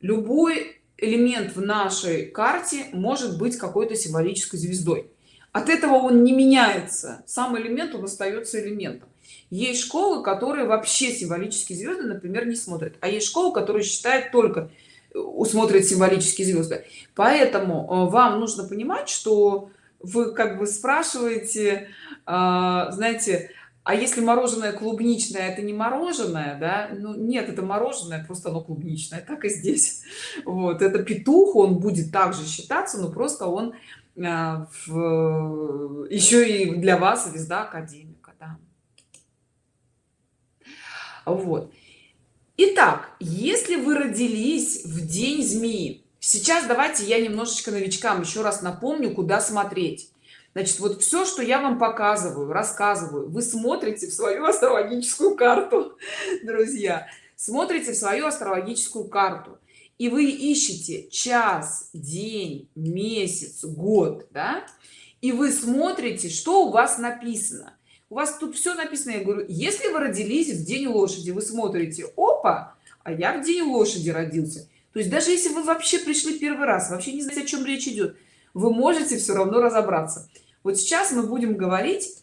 Любой элемент в нашей карте может быть какой-то символической звездой от этого он не меняется сам элемент он остается элементом. Есть школы которые вообще символические звезды например не смотрят. А есть школы которые считают только э, усмотрят символические звезды. Поэтому э, вам нужно понимать что вы как бы спрашиваете а, знаете а если мороженое клубничное это не мороженое? Да? Ну нет это мороженое просто оно клубничное так и здесь. Вот это петух он будет также считаться но просто он в, еще и для вас звезда академика да. вот. Итак, если вы родились в день змеи сейчас давайте я немножечко новичкам еще раз напомню куда смотреть. Значит вот все что я вам показываю рассказываю вы смотрите в свою астрологическую карту друзья. Смотрите в свою астрологическую карту и вы ищете час день месяц год да? И вы смотрите что у вас написано. У вас тут все написано. Я говорю если вы родились в день лошади вы смотрите опа а я в день лошади родился то есть даже если вы вообще пришли первый раз вообще не знаете о чем речь идет вы можете все равно разобраться. Вот сейчас мы будем говорить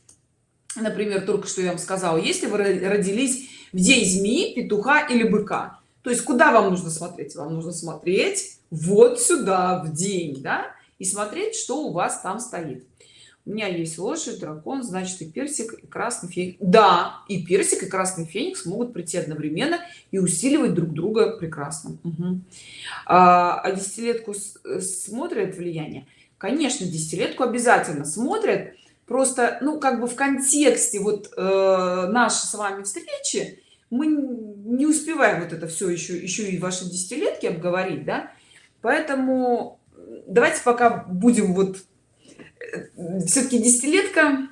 например только что я вам сказала если вы родились в день змеи петуха или быка то есть куда вам нужно смотреть? Вам нужно смотреть вот сюда в день да и смотреть что у вас там стоит. У меня есть лошадь дракон значит и персик и красный феникс. Да и персик и красный феникс могут прийти одновременно и усиливать друг друга прекрасно. Угу. а, десятилетку смотрят влияние? Конечно десятилетку обязательно смотрят. Просто ну как бы в контексте вот э, нашей с вами встречи мы не успеваем вот это все еще еще и ваши десятилетки обговорить да? Поэтому давайте пока будем вот э, все-таки десятилетка.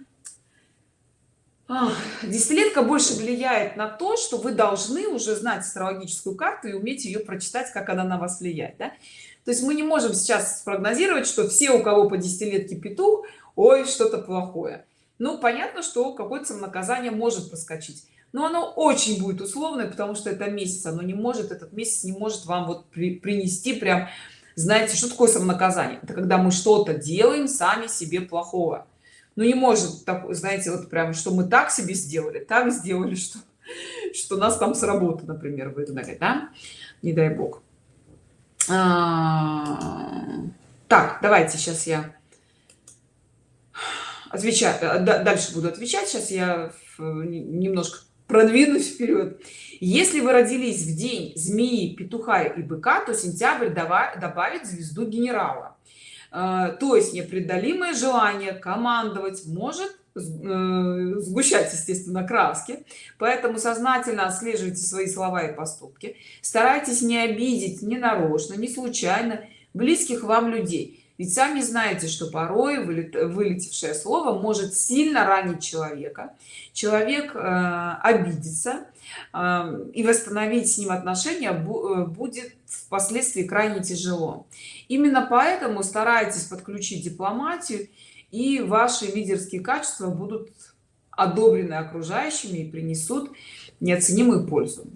Десятилетка больше влияет на то что вы должны уже знать астрологическую карту и уметь ее прочитать как она на вас влияет да? то есть мы не можем сейчас спрогнозировать что все у кого по десятилетке петух ой что-то плохое. Ну понятно что какое-то наказание может проскочить но оно очень будет условное потому что это месяц оно не может этот месяц не может вам вот при, принести прям знаете что такое самонаказание? Это когда мы что-то делаем сами себе плохого. Ну не может так знаете вот прям что мы так себе сделали так сделали что что нас там с работы например выгнали да? Не дай бог. А, так давайте сейчас я отвечаю э, дальше буду отвечать сейчас я немножко продвинусь вперед если вы родились в день змеи петуха и быка то сентябрь добавит звезду генерала. Э, то есть непреодолимое желание командовать может э, сгущать естественно краски. Поэтому сознательно отслеживайте свои слова и поступки. Старайтесь не обидеть не нарочно не случайно близких вам людей ведь сами знаете что порой вылетевшее слово может сильно ранить человека. Человек э, обидится э, и восстановить с ним отношения э, будет впоследствии крайне тяжело. Именно поэтому старайтесь подключить дипломатию и ваши лидерские качества будут одобрены окружающими и принесут неоценимую пользу.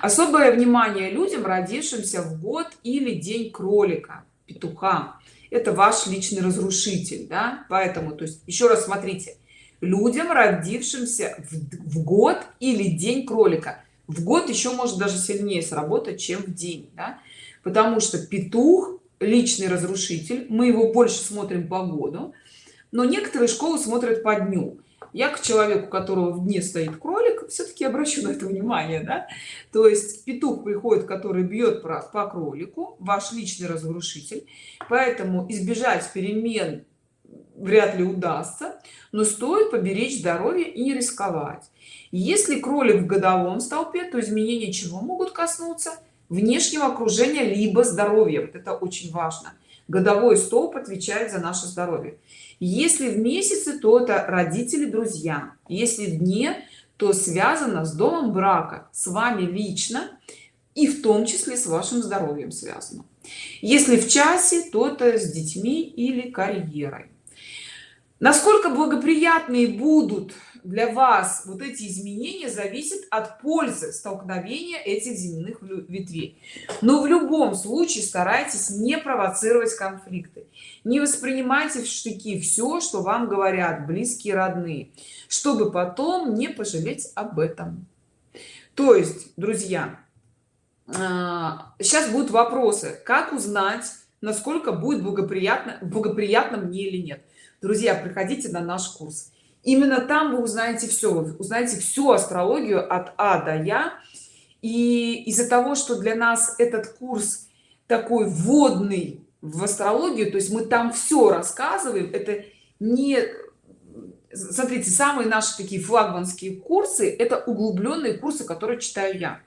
Особое внимание людям родившимся в год или день кролика петуха это ваш личный разрушитель да поэтому то есть еще раз смотрите людям родившимся в, в год или день кролика в год еще может даже сильнее сработать чем в день да? потому что петух личный разрушитель мы его больше смотрим по году но некоторые школы смотрят по дню я к человеку у которого в дне стоит кролик все-таки обращу на это внимание да? то есть петух приходит который бьет по, по кролику ваш личный разрушитель поэтому избежать перемен вряд ли удастся но стоит поберечь здоровье и не рисковать. Если кролик в годовом столпе то изменения чего могут коснуться? Внешнего окружения либо здоровья. Вот это очень важно. Годовой столб отвечает за наше здоровье если в месяце то это родители друзья. Если в дне то связано с домом брака. С вами лично и в том числе с вашим здоровьем связано. Если в часе то это с детьми или карьерой. Насколько благоприятные будут для вас вот эти изменения зависит от пользы столкновения этих земных ветвей. Но в любом случае старайтесь не провоцировать конфликты. Не воспринимайте в штыки все что вам говорят близкие родные чтобы потом не пожалеть об этом. То есть друзья сейчас будут вопросы. Как узнать насколько будет благоприятно благоприятно мне или нет? Друзья приходите на наш курс именно там вы узнаете все вы узнаете всю астрологию от а до я. И из-за того что для нас этот курс такой вводный в астрологию то есть мы там все рассказываем это не смотрите самые наши такие флагманские курсы это углубленные курсы которые читаю я.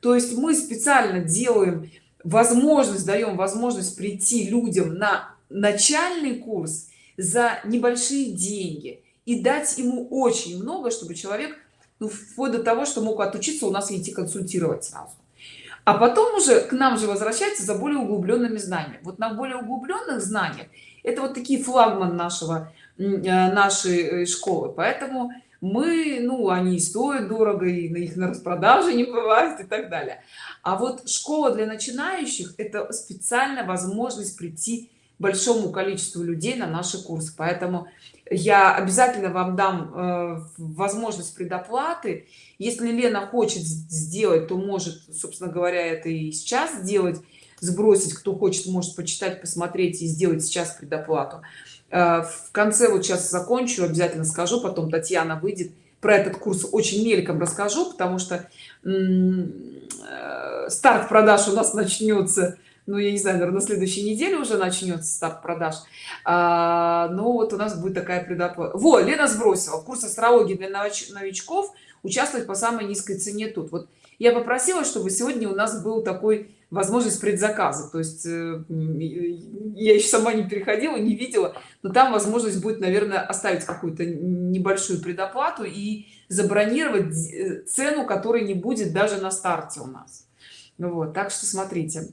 То есть мы специально делаем возможность даем возможность прийти людям на начальный курс за небольшие деньги и дать ему очень много чтобы человек ну, вплоть до того что мог отучиться у нас идти консультировать сразу. А потом уже к нам же возвращается за более углубленными знаниями. Вот на более углубленных знаниях это вот такие флагман нашего э, нашей э, школы. Поэтому мы ну они стоят дорого и на их на распродаже не бывает и так далее. А вот школа для начинающих это специальная возможность прийти большому количеству людей на наши курсы. Поэтому я обязательно вам дам э, возможность предоплаты. Если лена хочет сделать то может собственно говоря это и сейчас сделать сбросить. Кто хочет может почитать посмотреть и сделать сейчас предоплату. Э, в конце вот сейчас закончу обязательно скажу потом татьяна выйдет. Про этот курс очень мельком расскажу потому что э, старт продаж у нас начнется ну я не знаю наверное, на следующей неделе уже начнется старт продаж. А, но вот у нас будет такая предоплата. Вот лена сбросила. Курс астрологии для новичков участвовать по самой низкой цене тут. Вот я попросила чтобы сегодня у нас был такой возможность предзаказа. То есть э, я еще сама не переходила не видела но там возможность будет наверное оставить какую-то небольшую предоплату и забронировать э, цену которой не будет даже на старте у нас. Ну вот так что смотрите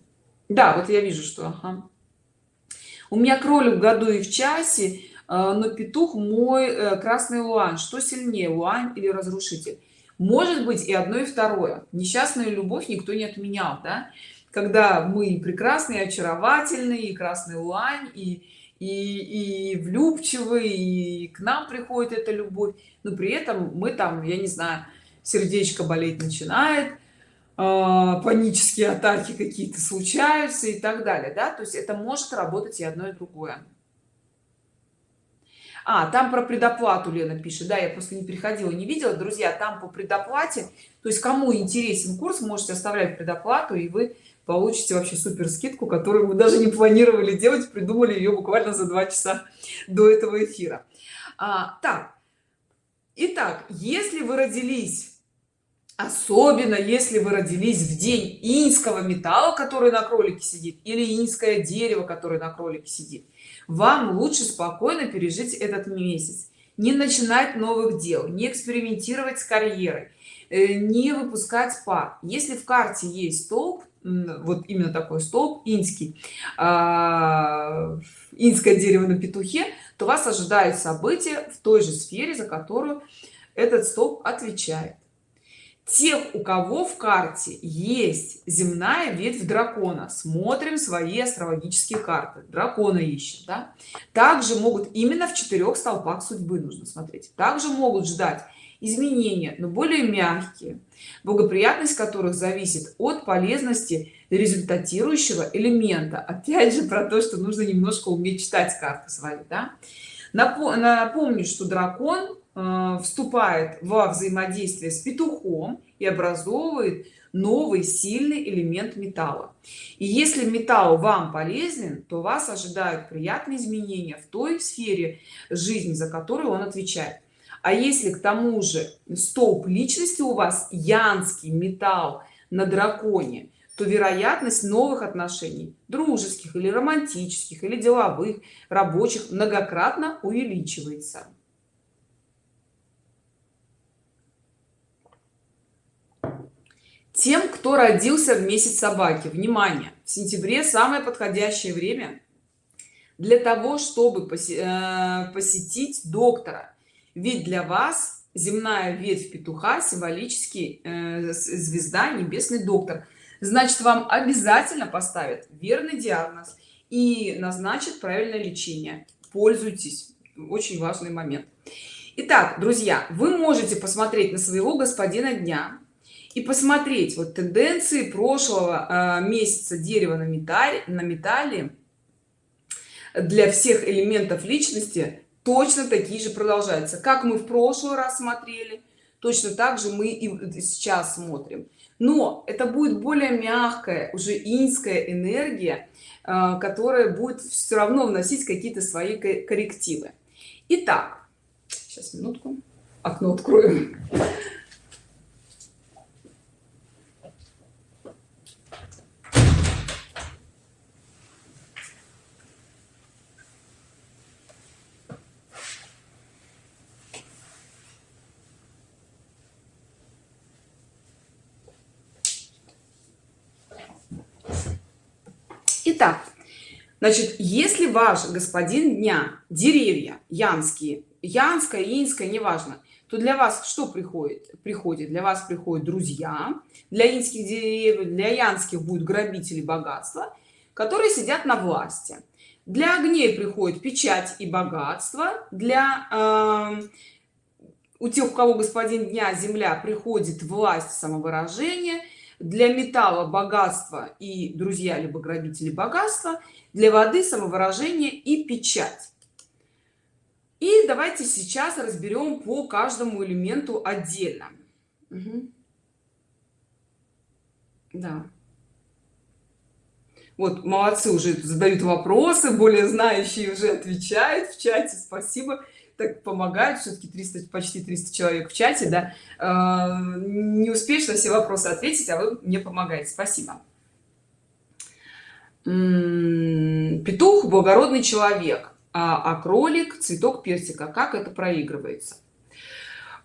да вот я вижу что ага. у меня кролик в году и в часе э, но петух мой красный луан что сильнее луан или разрушитель может быть и одно и второе несчастную любовь никто не отменял да? когда мы прекрасные очаровательные и красный лань и и, и влюбчивые и к нам приходит эта любовь но при этом мы там я не знаю сердечко болеть начинает э, панические атаки какие-то случаются и так далее да? То есть это может работать и одно и другое. А там про предоплату лена пишет. Да я просто не переходила не видела. Друзья там по предоплате то есть кому интересен курс можете оставлять предоплату и вы получите вообще супер скидку которую мы даже не планировали делать придумали ее буквально за два часа до этого эфира. А, так. Итак если вы родились особенно если вы родились в день инского металла который на кролике сидит или инское дерево которое на кролике сидит. Вам лучше спокойно пережить этот месяц. Не начинать новых дел не экспериментировать с карьерой э, не выпускать пар. Если в карте есть столб вот именно такой столб инский а, инское дерево на петухе то вас ожидают события в той же сфере за которую этот столб отвечает тех у кого в карте есть земная ветвь дракона смотрим свои астрологические карты дракона ищем да? также могут именно в четырех столпах судьбы нужно смотреть также могут ждать изменения но более мягкие благоприятность которых зависит от полезности результатирующего элемента опять же про то что нужно немножко уметь читать карты свои да? напомню что дракон вступает во взаимодействие с петухом и образовывает новый сильный элемент металла. И если металл вам полезен то вас ожидают приятные изменения в той сфере жизни за которую он отвечает. А если к тому же столб личности у вас янский металл на драконе то вероятность новых отношений дружеских или романтических или деловых рабочих многократно увеличивается тем кто родился в месяц собаки. Внимание! В сентябре самое подходящее время для того чтобы э, посетить доктора. Ведь для вас земная ветвь петуха символически э, звезда небесный доктор. Значит вам обязательно поставят верный диагноз и назначат правильное лечение. Пользуйтесь. Очень важный момент. Итак, друзья вы можете посмотреть на своего господина дня и посмотреть вот тенденции прошлого э, месяца дерева на металле на металле для всех элементов личности точно такие же продолжаются. Как мы в прошлый раз смотрели точно так же мы и сейчас смотрим. Но это будет более мягкая уже инская энергия э, которая будет все равно вносить какие-то свои коррективы. Итак, сейчас минутку окно открою Итак, значит, если ваш господин дня деревья янские, янская, инская, неважно, то для вас что приходит? Приходит для вас приходят друзья, для инских деревьев, для янских будут грабители богатства, которые сидят на власти. Для огней приходит печать и богатство, для э, у тех, у кого господин дня земля приходит власть самовыражение – для металла богатство и друзья либо грабители богатства для воды самовыражение и печать. И давайте сейчас разберем по каждому элементу отдельно. Угу. да. Вот молодцы уже задают вопросы более знающие уже отвечают в чате спасибо так помогают все-таки 300 почти 300 человек в чате да. Э, не успеешь на все вопросы ответить а вы мне помогаете. Спасибо. Петух благородный человек а, а кролик цветок персика. Как это проигрывается?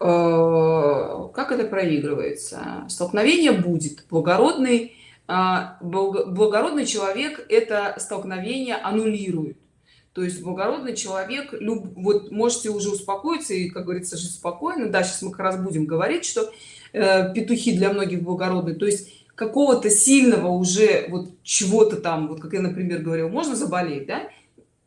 Э, как это проигрывается? Столкновение будет. Благородный а, благородный человек это столкновение аннулирует то есть благородный человек люб, вот можете уже успокоиться и как говорится жить спокойно. Да сейчас мы как раз будем говорить что э, петухи для многих благородные то есть какого-то сильного уже вот чего-то там вот как я например говорил можно заболеть да?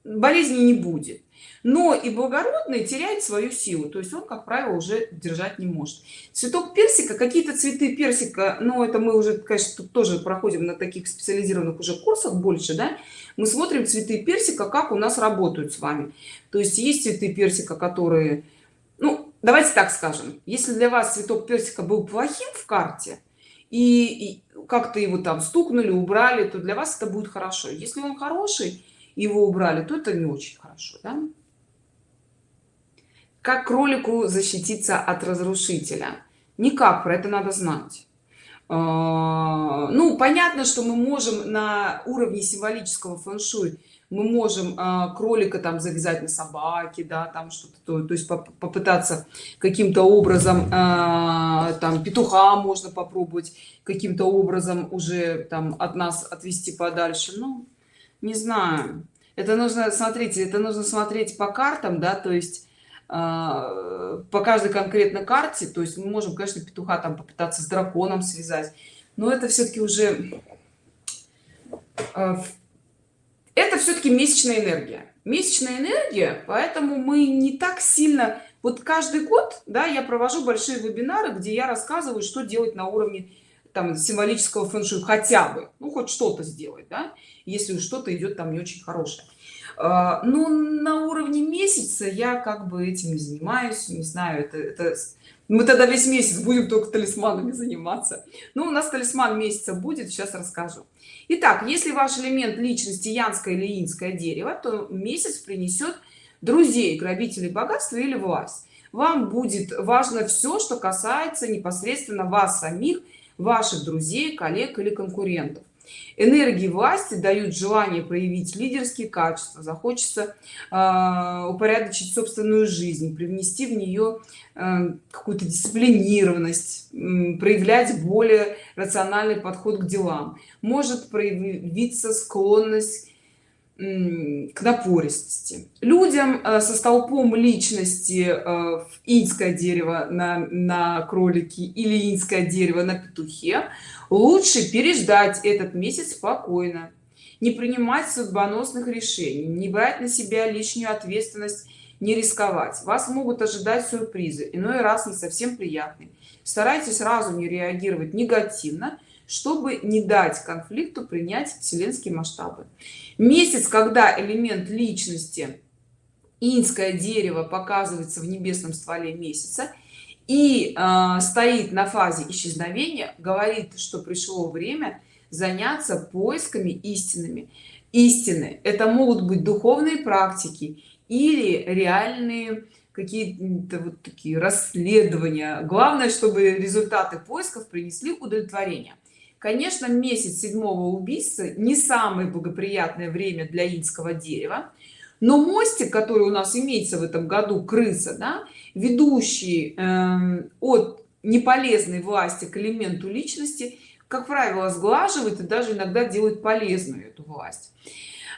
болезни не будет но и благородный теряет свою силу. То есть он как правило уже держать не может. Цветок персика какие-то цветы персика но это мы уже конечно тут тоже проходим на таких специализированных уже курсах больше да мы смотрим цветы персика как у нас работают с вами. То есть есть цветы персика которые ну давайте так скажем если для вас цветок персика был плохим в карте и, и как-то его там стукнули убрали то для вас это будет хорошо. Если он хороший его убрали то это не очень хорошо да? Как кролику защититься от разрушителя? Никак про это надо знать. А, ну понятно что мы можем на уровне символического фэн-шуй мы можем а, кролика там завязать на собаке да там что-то то, то есть попытаться каким-то образом а, там петуха можно попробовать каким-то образом уже там от нас отвести подальше ну не знаю. Это нужно смотрите это нужно смотреть по картам да то есть по каждой конкретной карте то есть мы можем конечно петуха там попытаться с драконом связать но это все-таки уже а, это все-таки месячная энергия. Месячная энергия поэтому мы не так сильно вот каждый год да я провожу большие вебинары где я рассказываю что делать на уровне там символического фэншуй хотя бы ну хоть что-то сделать да если что-то идет там не очень хорошее а, ну на уровне месяца я как бы этим занимаюсь не знаю это, это мы тогда весь месяц будем только талисманами заниматься. Ну у нас талисман месяца будет сейчас расскажу. Итак, если ваш элемент личности янское или инское дерево то месяц принесет друзей грабителей богатства или власть. Вам будет важно все что касается непосредственно вас самих ваших друзей коллег или конкурентов энергии власти дают желание проявить лидерские качества. Захочется э, упорядочить собственную жизнь привнести в нее э, какую-то дисциплинированность э, проявлять более рациональный подход к делам. Может проявиться склонность к напористости. Людям э, со столпом личности в инское дерево на, на кролике или инское дерево на петухе лучше переждать этот месяц спокойно не принимать судьбоносных решений не брать на себя лишнюю ответственность не рисковать. Вас могут ожидать сюрпризы иной раз не совсем приятные. Старайтесь сразу не реагировать негативно чтобы не дать конфликту принять вселенские масштабы. Месяц когда элемент личности инское дерево показывается в небесном стволе месяца и э, стоит на фазе исчезновения говорит что пришло время заняться поисками истинными. Истины это могут быть духовные практики или реальные какие-то вот такие расследования. Главное чтобы результаты поисков принесли удовлетворение. Конечно месяц седьмого убийства не самое благоприятное время для инского дерева но мостик который у нас имеется в этом году крыса да, ведущий э, от неполезной власти к элементу личности как правило сглаживает и даже иногда делает полезную эту власть.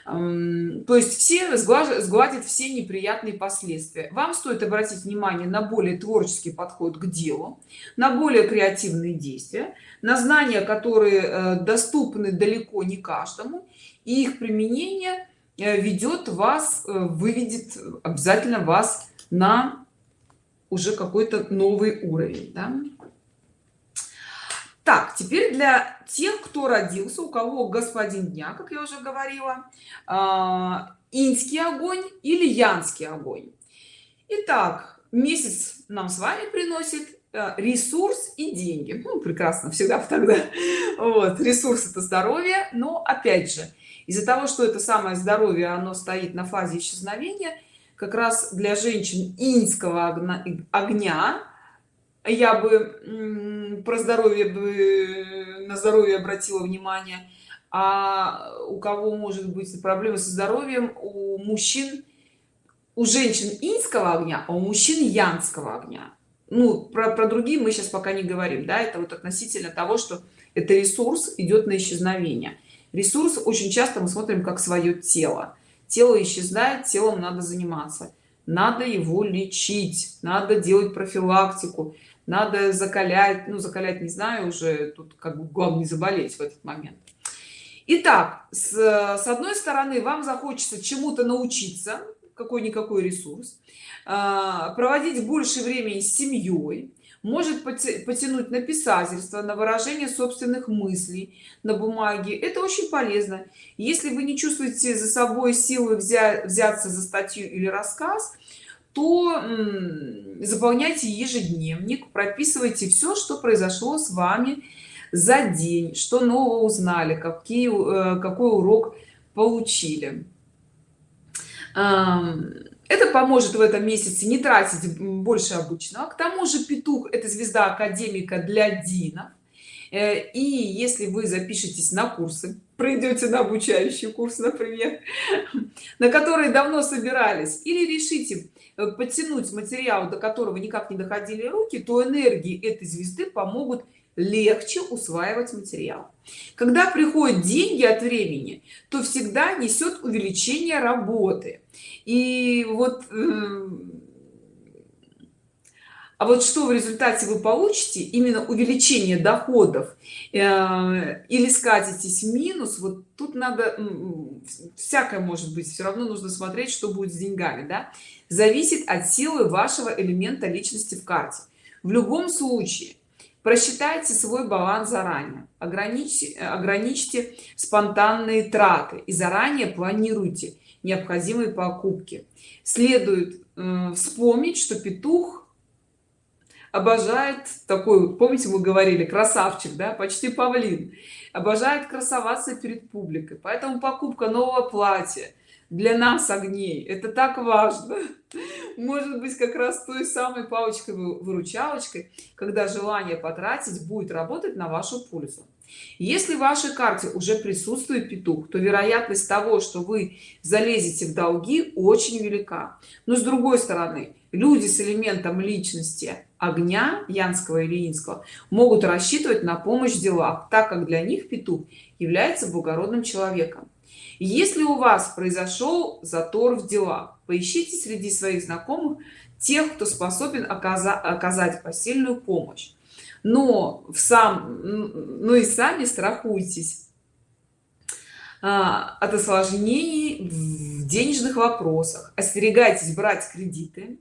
То есть все сгладят все неприятные последствия. Вам стоит обратить внимание на более творческий подход к делу на более креативные действия на знания которые э, доступны далеко не каждому и их применение э, ведет вас э, выведет обязательно вас на уже какой-то новый уровень да? так теперь для тех кто родился у кого господин дня как я уже говорила а, инский огонь или янский огонь Итак, месяц нам с вами приносит э, ресурс и деньги. Ну, прекрасно всегда тогда. Вот ресурс это здоровье но опять же из-за того что это самое здоровье оно стоит на фазе исчезновения как раз для женщин инского огня я бы про здоровье бы на здоровье обратила внимание. А у кого может быть проблемы со здоровьем? У мужчин у женщин инского огня а у мужчин янского огня. Ну про, про другие мы сейчас пока не говорим да это вот относительно того что это ресурс идет на исчезновение. Ресурс очень часто мы смотрим как свое тело тело исчезает телом надо заниматься. Надо его лечить надо делать профилактику надо закалять ну закалять не знаю уже тут как бы главное заболеть в этот момент. Итак, с, с одной стороны вам захочется чему-то научиться какой-никакой ресурс а, проводить больше времени с семьей может потянуть на писательство на выражение собственных мыслей на бумаге. Это очень полезно. Если вы не чувствуете за собой силы взять взяться за статью или рассказ то заполняйте ежедневник прописывайте все что произошло с вами за день что нового узнали какие э, какой урок получили это поможет в этом месяце не тратить больше обычного к тому же петух это звезда академика для дина э, и если вы запишетесь на курсы пройдете на обучающий курс например на которые давно собирались или решите э, подтянуть материал до которого никак не доходили руки то энергии этой звезды помогут легче усваивать материал. Когда приходят деньги от времени то всегда несет увеличение работы. И вот э, а вот что в результате вы получите? Именно увеличение доходов э, или скатитесь в минус. Вот тут надо всякое может быть. Все равно нужно смотреть что будет с деньгами да? зависит от силы вашего элемента личности в карте. В любом случае просчитайте свой баланс заранее. Ограничьте ограничьте спонтанные траты и заранее планируйте необходимые покупки. Следует э, вспомнить что петух обожает такой помните мы говорили красавчик да почти павлин обожает красоваться перед публикой. Поэтому покупка нового платья для нас огней. Это так важно. Может быть как раз той самой палочкой выручалочкой когда желание потратить будет работать на вашу пользу. Если в вашей карте уже присутствует петух то вероятность того что вы залезете в долги очень велика. Но с другой стороны люди с элементом личности огня янского или инского могут рассчитывать на помощь в делах так как для них петух является благородным человеком если у вас произошел затор в делах поищите среди своих знакомых тех кто способен оказать, посильную помощь. Но в сам ну и сами страхуйтесь а, от осложнений в денежных вопросах. Остерегайтесь брать кредиты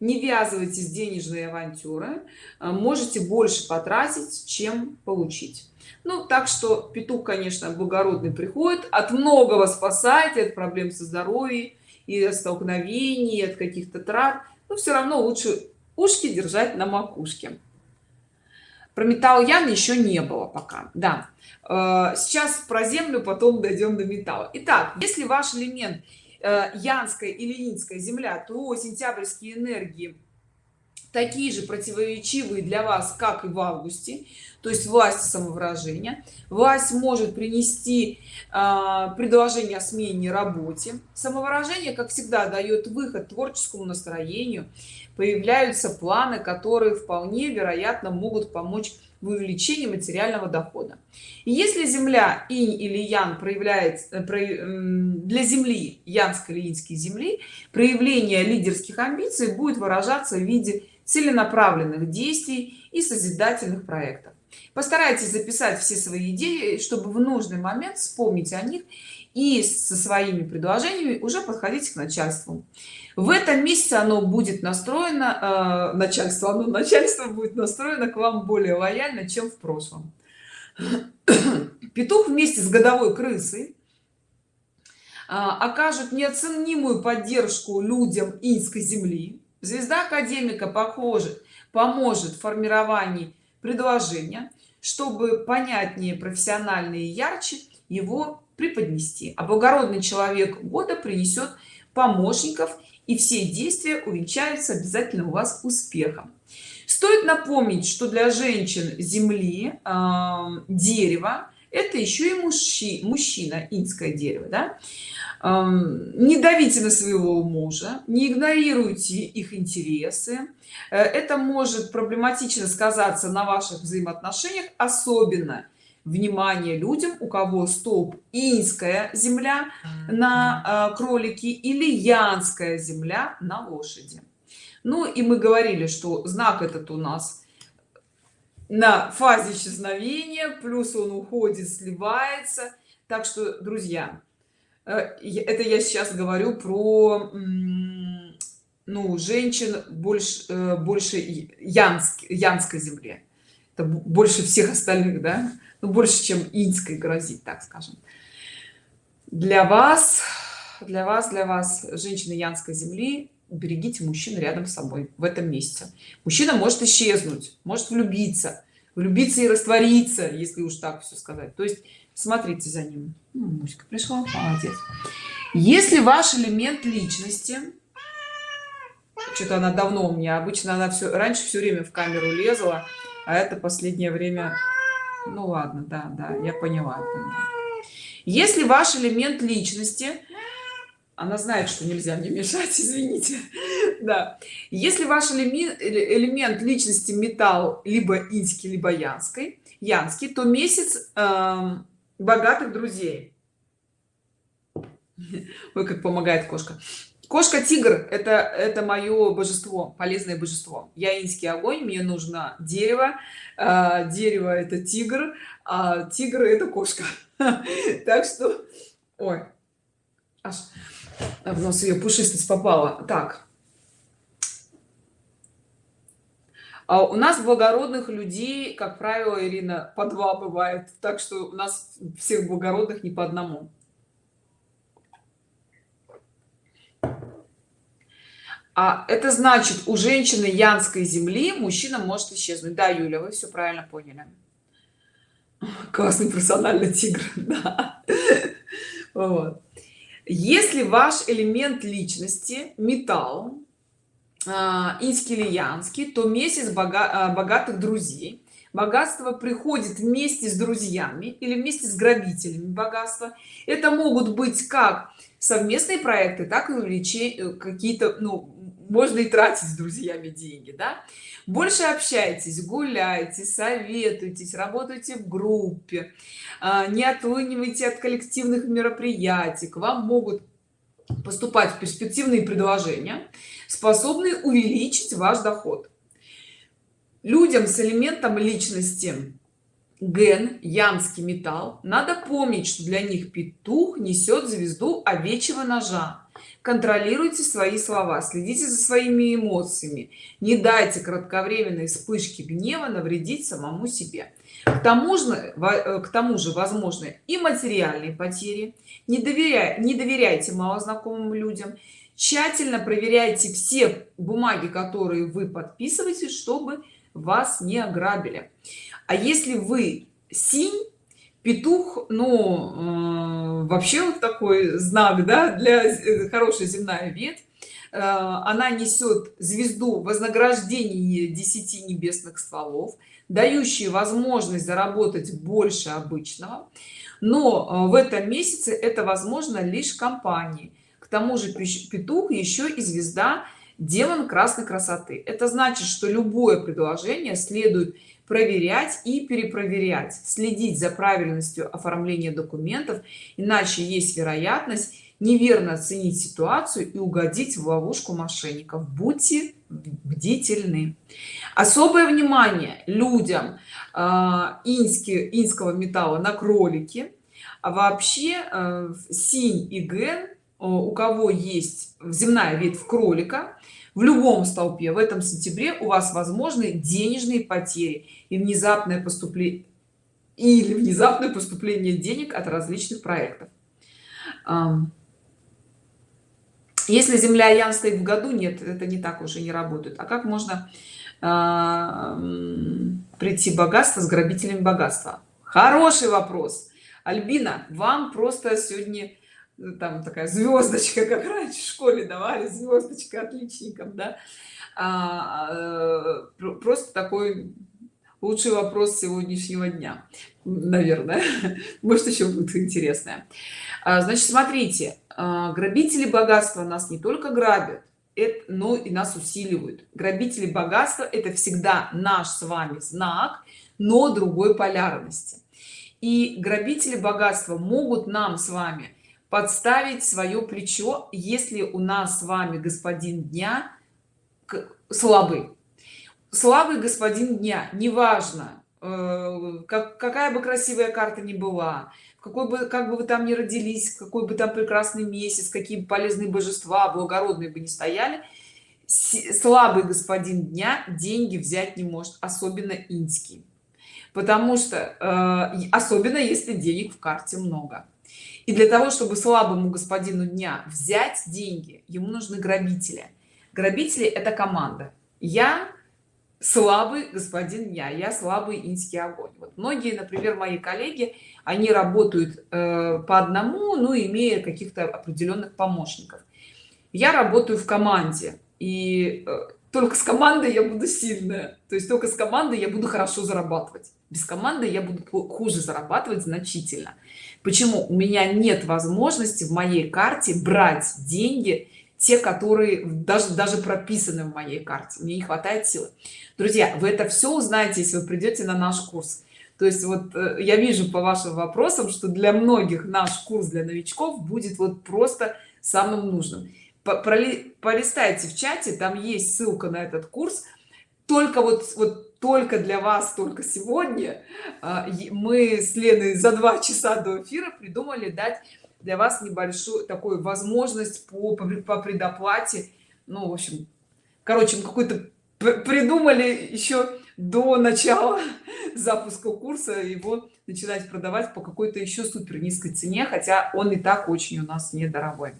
не ввязывайтесь в денежные авантюры а, можете больше потратить чем получить ну так что петух конечно благородный приходит от многого спасает от проблем со здоровьем и от столкновений от каких-то трат но все равно лучше ушки держать на макушке. Про металл ян еще не было пока да. Э, сейчас про землю потом дойдем до металла. Итак если ваш элемент э, янская или инская земля то сентябрьские энергии такие же противоречивые для вас как и в августе то есть власть самовыражения. Власть может принести э, предложение о смене работе. Самовыражение как всегда дает выход творческому настроению. Появляются планы которые вполне вероятно могут помочь в увеличении материального дохода. И если земля инь или ян проявляет э, для земли янской или иньской земли проявление лидерских амбиций будет выражаться в виде целенаправленных действий и созидательных проектов постарайтесь записать все свои идеи чтобы в нужный момент вспомнить о них и со своими предложениями уже подходить к начальству. В этом месяце оно будет настроено э, начальство оно начальство будет настроено к вам более лояльно чем в прошлом. Петух вместе с годовой крысой э, окажут неоценимую поддержку людям инской земли. Звезда академика похоже поможет в формировании предложения чтобы понятнее профессионально и ярче его преподнести а благородный человек года принесет помощников и все действия увенчаются обязательно у вас успехом стоит напомнить что для женщин земли э, дерево это еще и мужчи, мужчина инское дерево да? Не давите на своего мужа не игнорируйте их интересы. Э, это может проблематично сказаться на ваших взаимоотношениях особенно внимание людям у кого столб инская земля на э, кролике или янская земля на лошади. Ну и мы говорили что знак этот у нас на фазе исчезновения плюс он уходит сливается. Так что друзья это я сейчас говорю про ну женщин больше э, больше янск янской земле. Это больше всех остальных да? Ну, больше чем инской грозит так скажем. Для вас для вас для вас женщины янской земли берегите мужчин рядом с собой в этом месте. Мужчина может исчезнуть может влюбиться влюбиться и раствориться если уж так все сказать. То есть смотрите за ним. Муська пришла молодец. Если ваш элемент личности что-то она давно у меня обычно она все раньше все время в камеру лезла а это последнее время ну ладно да да я поняла, поняла. если ваш элемент личности она знает что нельзя мне мешать извините да. Если ваш элемент элемент личности металл либо инский либо янской янский то месяц э, богатых друзей. Ой как помогает кошка. Кошка тигр это это мое божество полезное божество. Я инский огонь мне нужно дерево. Э, дерево это тигр а тигр это кошка. Так что ой. Аж в нос ее пушистость попала. Так а у нас благородных людей как правило ирина по два бывает так что у нас всех благородных не по одному а это значит у женщины янской земли мужчина может исчезнуть да юля вы все правильно поняли классный персональный тигр да. вот. если ваш элемент личности металл а, инский или янский то месяц бога а, богатых друзей. Богатство приходит вместе с друзьями или вместе с грабителями богатства. Это могут быть как совместные проекты так и увеличение какие-то ну можно и тратить с друзьями деньги да? Больше общайтесь гуляйте советуйтесь работайте в группе а, не отлынивайте от коллективных мероприятий. К вам могут поступать перспективные предложения способные увеличить ваш доход. Людям с элементом личности ген янский металл надо помнить что для них петух несет звезду овечьего ножа. Контролируйте свои слова следите за своими эмоциями. Не дайте кратковременной вспышки гнева навредить самому себе. К тому же э, к тому же возможны и материальные потери. Не доверяя не доверяйте малознакомым людям тщательно проверяйте все бумаги которые вы подписываете чтобы вас не ограбили. А если вы синь петух ну э, вообще вот такой знак да для э, хорошая земная ветвь э, она несет звезду вознаграждение 10 небесных стволов дающие возможность заработать больше обычного. Но э, в этом месяце это возможно лишь компании к тому же петух еще и звезда демон красной красоты. Это значит что любое предложение следует проверять и перепроверять следить за правильностью оформления документов иначе есть вероятность неверно оценить ситуацию и угодить в ловушку мошенников. Будьте бдительны. Особое внимание людям э, ински, инского металла на кролике. А вообще э, синь и ген у кого есть земная ветвь кролика в любом столпе в этом сентябре у вас возможны денежные потери и внезапное поступление или внезапное поступление денег от различных проектов. Если земля ян стоит в году нет это не так уже не работает. А как можно прийти богатство с грабителем богатства? Хороший вопрос. Альбина вам просто сегодня э, там такая звездочка как раньше в школе давали звездочка отличникам да. А, э, просто такой лучший вопрос сегодняшнего дня наверное. Может еще будет интересное. А, значит смотрите а, грабители богатства нас не только грабят это но и нас усиливают. Грабители богатства это всегда наш с вами знак но другой полярности. И грабители богатства могут нам с вами подставить свое плечо если у нас с вами господин дня слабый. Слабый господин дня неважно э, как какая бы красивая карта ни была какой бы как бы вы там не родились какой бы там прекрасный месяц какие полезные божества благородные бы не стояли слабый господин дня деньги взять не может особенно инский потому что э, особенно если денег в карте много и для того чтобы слабому господину дня взять деньги ему нужны грабители. Грабители это команда. Я слабый господин я я слабый инский огонь. Вот многие например мои коллеги они работают э, по одному ну имея каких-то определенных помощников. Я работаю в команде и э, только с командой я буду сильная. То есть только с командой я буду хорошо зарабатывать. Без команды я буду хуже зарабатывать значительно. Почему? У меня нет возможности в моей карте брать деньги те которые даже даже прописаны в моей карте. Мне не хватает силы. Друзья вы это все узнаете если вы придете на наш курс. То есть вот э, я вижу по вашим вопросам что для многих наш курс для новичков будет вот просто самым нужным полистайте в чате там есть ссылка на этот курс. Только вот вот только для вас только сегодня а, мы с леной за два часа до эфира придумали дать для вас небольшую такую возможность по, по предоплате. Ну в общем короче какой-то придумали еще до начала запуска курса его начинать продавать по какой-то еще супер низкой цене хотя он и так очень у нас недорогой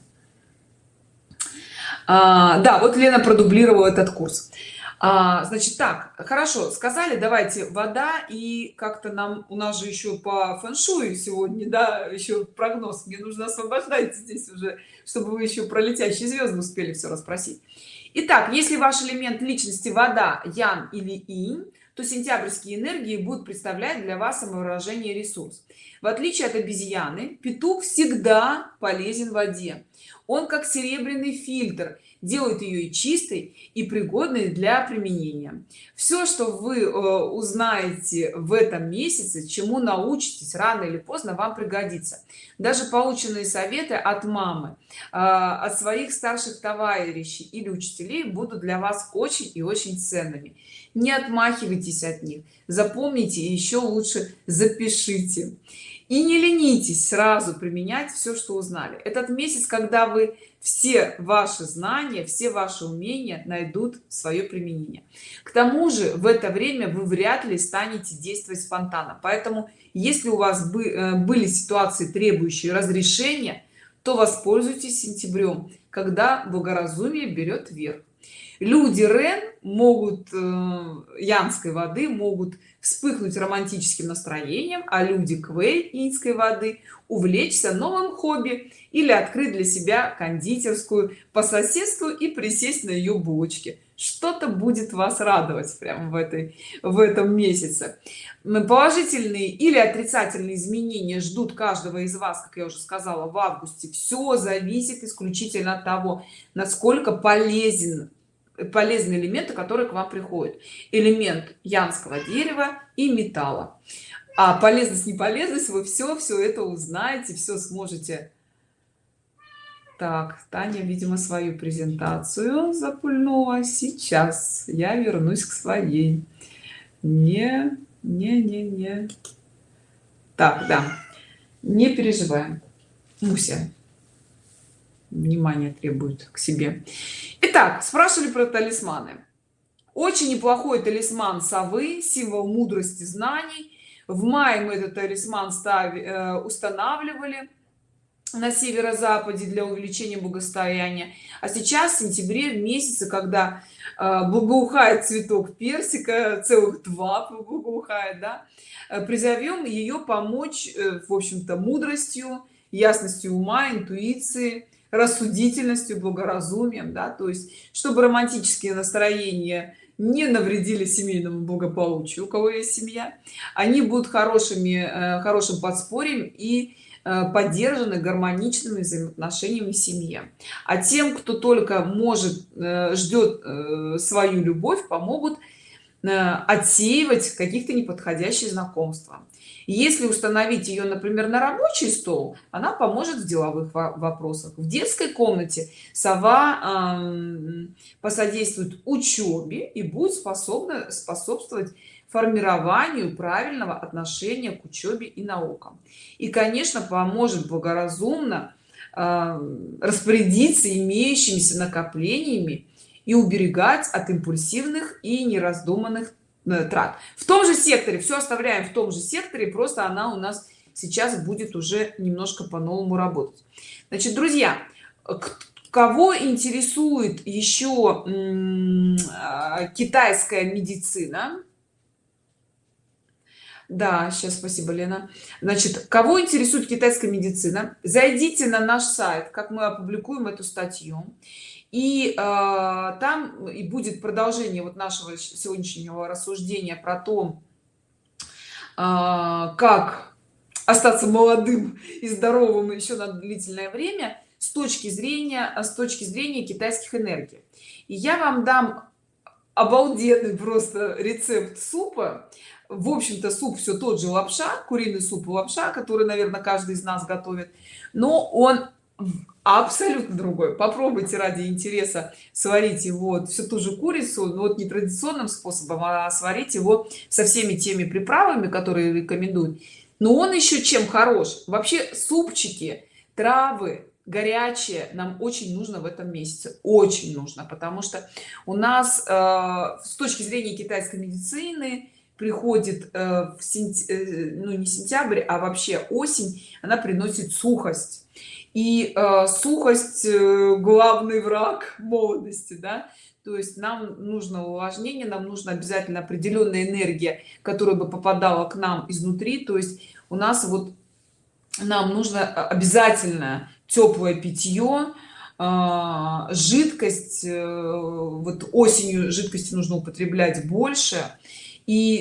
а, да вот лена продублировала этот курс. А, значит так хорошо сказали давайте вода и как-то нам у нас же еще по фэншую сегодня да еще прогноз мне нужно освобождать здесь уже чтобы вы еще про летящие звезды успели все расспросить. Итак, если ваш элемент личности вода ян или инь то сентябрьские энергии будут представлять для вас самовыражение ресурс. В отличие от обезьяны петух всегда полезен в воде он как серебряный фильтр делает ее и чистой и пригодной для применения. Все что вы э, узнаете в этом месяце чему научитесь рано или поздно вам пригодится. Даже полученные советы от мамы э, от своих старших товарищей или учителей будут для вас очень и очень ценными. Не отмахивайтесь от них. Запомните и еще лучше запишите и не ленитесь сразу применять все что узнали. Этот месяц когда вы все ваши знания все ваши умения найдут свое применение. К тому же в это время вы вряд ли станете действовать спонтанно. Поэтому если у вас э, были ситуации требующие разрешения то воспользуйтесь сентябрем когда благоразумие берет верх люди рен могут э, янской воды могут вспыхнуть романтическим настроением а люди квей инской воды увлечься новым хобби или открыть для себя кондитерскую по соседству и присесть на ее булочке. Что-то будет вас радовать прямо в этой в этом месяце. Положительные или отрицательные изменения ждут каждого из вас как я уже сказала в августе. Все зависит исключительно от того насколько полезен полезные элементы которые к вам приходят. Элемент янского дерева и металла. А полезность неполезность вы все все это узнаете все сможете. Так таня видимо свою презентацию запульнула. Сейчас я вернусь к своей. Не не не не. Так да. Не переживаем. Муся внимание требует к себе Итак, спрашивали про талисманы. Очень неплохой талисман совы, символ мудрости знаний. В мае мы этот талисман стави, э, устанавливали. на северо-западе для увеличения благосостояния а сейчас в сентябре месяце когда э, благоухает цветок персика целых два благоухает да э, призовем ее помочь в общем-то мудростью ясностью ума интуиции рассудительностью благоразумием да то есть чтобы романтические настроения не навредили семейному благополучию у кого есть семья они будут хорошими э, хорошим подспорьем и э, поддержаны гармоничными взаимоотношениями в семье. А тем кто только может э, ждет свою любовь помогут отсеивать каких-то неподходящих знакомства если установить ее например на рабочий стол она поможет в деловых вопросах. В детской комнате сова э, посодействует учебе и будет способна способствовать формированию правильного отношения к учебе и наукам. И конечно поможет благоразумно э, распорядиться имеющимися накоплениями и уберегать от импульсивных и нераздуманных трат. В том же секторе все оставляем в том же секторе просто она у нас сейчас будет уже немножко по-новому работать. Значит друзья кого интересует еще а, китайская медицина? Да сейчас спасибо лена. Значит кого интересует китайская медицина? Зайдите на наш сайт как мы опубликуем эту статью и э, там и будет продолжение вот нашего сегодняшнего рассуждения про то э, как остаться молодым и здоровым еще на длительное время с точки зрения с точки зрения китайских энергий. И я вам дам обалденный просто рецепт супа. В общем-то суп все тот же лапша куриный суп и лапша который наверное каждый из нас готовит. Но он абсолютно другой попробуйте ради интереса сварить его всю ту же курицу но вот не традиционным способом а сварить его со всеми теми приправами которые рекомендуют. Но он еще чем хорош? Вообще супчики травы горячее нам очень нужно в этом месяце. Очень нужно потому что у нас э, с точки зрения китайской медицины приходит э, в сентя... э, ну не сентябрь а вообще осень она приносит сухость и э, сухость э, главный враг молодости да. То есть нам нужно увлажнение нам нужно обязательно определенная энергия которая бы попадала к нам изнутри. То есть у нас вот нам нужно а, обязательно теплое питье э, жидкость э, вот осенью жидкости нужно употреблять больше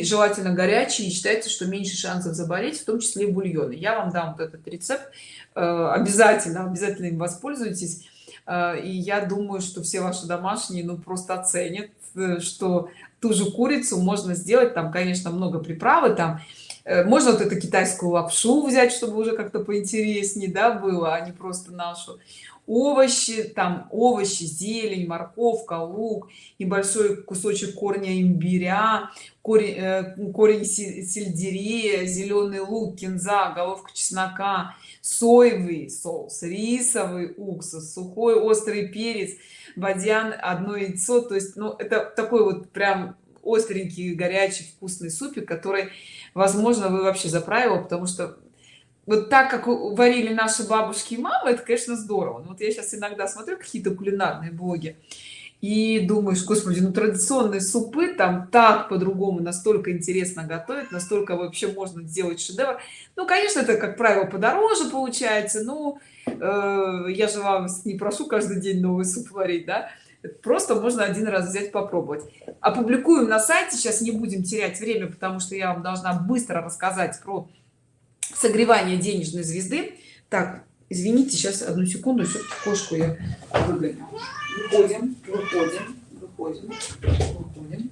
желательно горячие считается что меньше шансов заболеть в том числе и бульоны. Я вам дам вот этот рецепт Э, обязательно обязательно им воспользуйтесь. Э, и я думаю что все ваши домашние ну просто оценят э, что ту же курицу можно сделать. Там конечно много приправы там можно вот эту китайскую лапшу взять чтобы уже как-то поинтереснее да было а не просто нашу овощи там овощи зелень морковка лук небольшой кусочек корня имбиря корень, корень сельдерея зеленый лук кинза головка чеснока соевый соус рисовый уксус сухой острый перец бадьян одно яйцо. То есть ну это такой вот прям остренький горячий вкусный супик который возможно вы вообще заправила потому что вот так как варили наши бабушки и мамы это конечно здорово. Ну, вот я сейчас иногда смотрю какие-то кулинарные блоги и думаешь господи ну традиционные супы там так по-другому настолько интересно готовить настолько вообще можно сделать шедевр. Ну конечно это как правило подороже получается ну э, я же вам не прошу каждый день новый суп варить да. Просто можно один раз взять попробовать. Опубликуем на сайте сейчас не будем терять время потому что я вам должна быстро рассказать про согревание денежной звезды. Так извините сейчас одну секунду все-таки кошку я выгоню. Выходим выходим выходим выходим.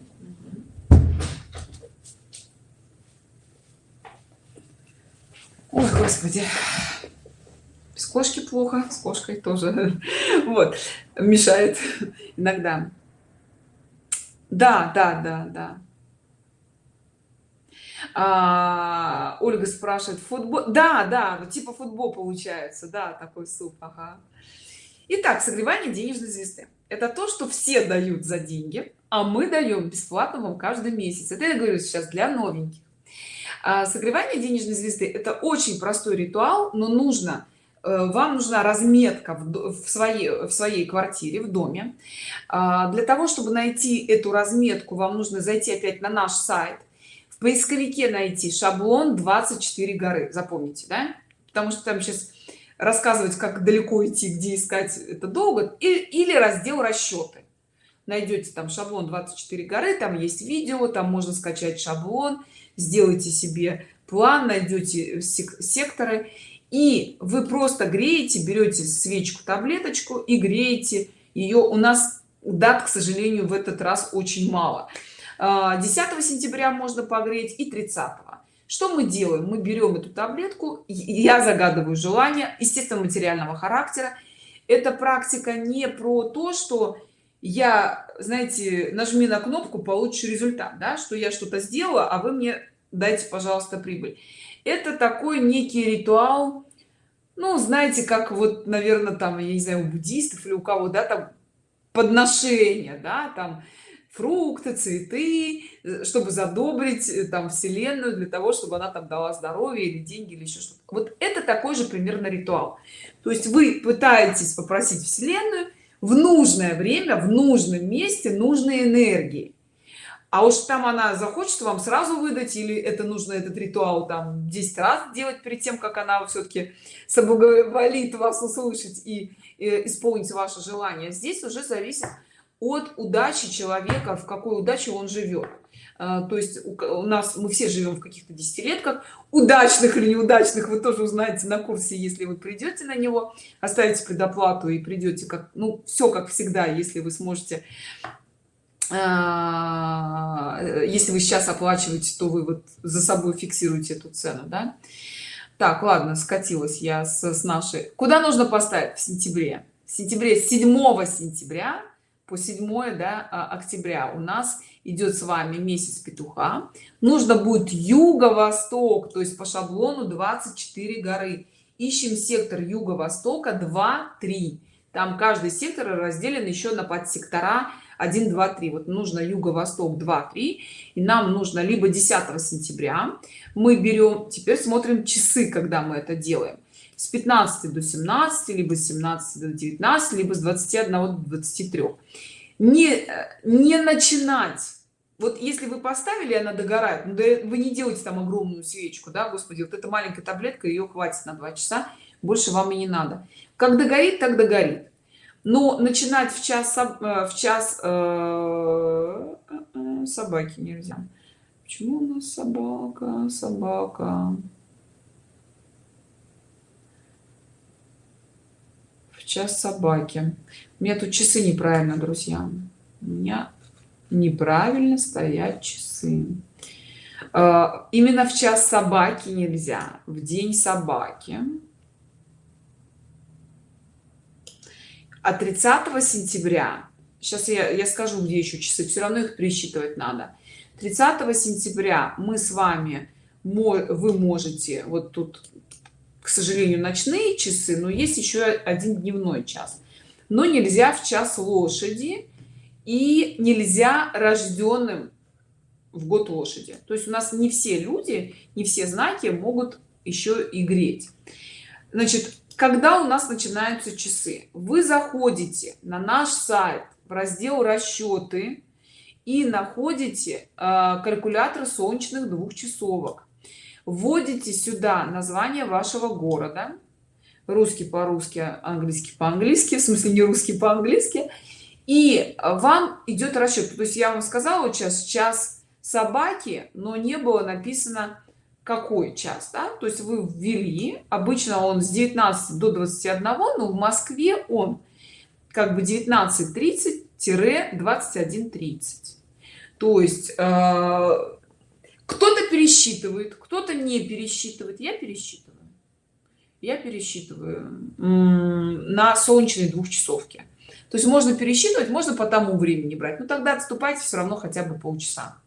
Ой господи. С кошки плохо с кошкой тоже. Вот мешает иногда. Да да да да а, ольга спрашивает футбол да да типа футбол получается да такой суп ага. Итак, согревание денежной звезды. Это то что все дают за деньги а мы даем бесплатно вам каждый месяц. Это я говорю сейчас для новеньких. А, согревание денежной звезды это очень простой ритуал но нужно Э, вам нужна разметка в своей в своей квартире в доме. А, для того чтобы найти эту разметку вам нужно зайти опять на наш сайт поисковике найти шаблон 24 горы. Запомните да? потому что там сейчас рассказывать как далеко идти где искать это долго. Или, или раздел расчеты. Найдете там шаблон 24 горы там есть видео там можно скачать шаблон сделайте себе план найдете секторы. И вы просто греете берете свечку таблеточку и греете ее у нас дат к сожалению в этот раз очень мало 10 а, сентября можно погреть и 30 что мы делаем? Мы берем эту таблетку я загадываю желание естественно материального характера. Эта практика не про то что я знаете нажми на кнопку получишь результат да что я что-то сделала а вы мне дайте пожалуйста прибыль. Это такой некий ритуал ну знаете как вот наверное там я не знаю у буддистов или у кого да там подношения да там фрукты цветы э, чтобы задобрить э, там вселенную для того чтобы она там дала здоровье или деньги или еще что-то. Вот это такой же примерно ритуал. То есть вы пытаетесь попросить вселенную в нужное время в нужном месте нужной энергии. А уж там она захочет вам сразу выдать или это нужно этот ритуал там 10 раз делать перед тем как она все-таки соблаговолит вас услышать и, и исполнить ваше желание. Здесь уже зависит от удачи человека в какой удаче он живет. А, то есть у нас мы все живем в каких-то десятилетках удачных или неудачных вы тоже узнаете на курсе если вы придете на него оставите предоплату и придете как ну все как всегда если вы сможете. А, если вы сейчас оплачиваете то вы вот за собой фиксируете эту цену да? так ладно скатилась я с, нашей. Куда нужно поставить? В сентябре. В сентябре 7 сентября по 7 да, а, октября. У нас идет с вами месяц петуха. Нужно будет юго-восток то есть по шаблону 24 горы. Ищем сектор юго-востока 2 3 там каждый сектор разделен еще на подсектора 1 2 3 вот нужно юго-восток 2 3 и нам нужно либо 10 сентября. Мы берем теперь смотрим часы когда мы это делаем с 15 до 17 либо с 17 до 19 либо с 21 до 23 не не начинать. Вот если вы поставили она догорает ну, да вы не делаете там огромную свечку да господи вот эта маленькая таблетка ее хватит на два часа больше вам и не надо. Как догорит так догорит. Но начинать в час э, в час э, э, собаки нельзя. Почему у нас собака собака час собаки. У меня тут часы неправильно друзья. У меня неправильно стоят часы. Именно в час собаки нельзя в день собаки. А 30 сентября сейчас я, я скажу где еще часы все равно их пересчитывать надо. 30 сентября мы с вами вы можете вот тут к сожалению ночные часы но есть еще один дневной час. Но нельзя в час лошади и нельзя рожденным в год лошади. То есть у нас не все люди не все знаки могут еще и греть. Значит когда у нас начинаются часы? Вы заходите на наш сайт в раздел расчеты и находите э, калькулятор солнечных двухчасовок вводите сюда название вашего города. Русский по-русски английский по-английски в смысле не русский по-английски. И вам идет расчет. То есть я вам сказала сейчас час собаки но не было написано какой час да? то есть вы ввели. Обычно он с 19 до 21 но в москве он как бы 19 30 21 30 то есть э, кто-то пересчитывает кто-то не пересчитывает. Я пересчитываю. Я пересчитываю на солнечной двухчасовке то есть можно пересчитывать можно по тому времени брать но тогда отступайте все равно хотя бы полчаса.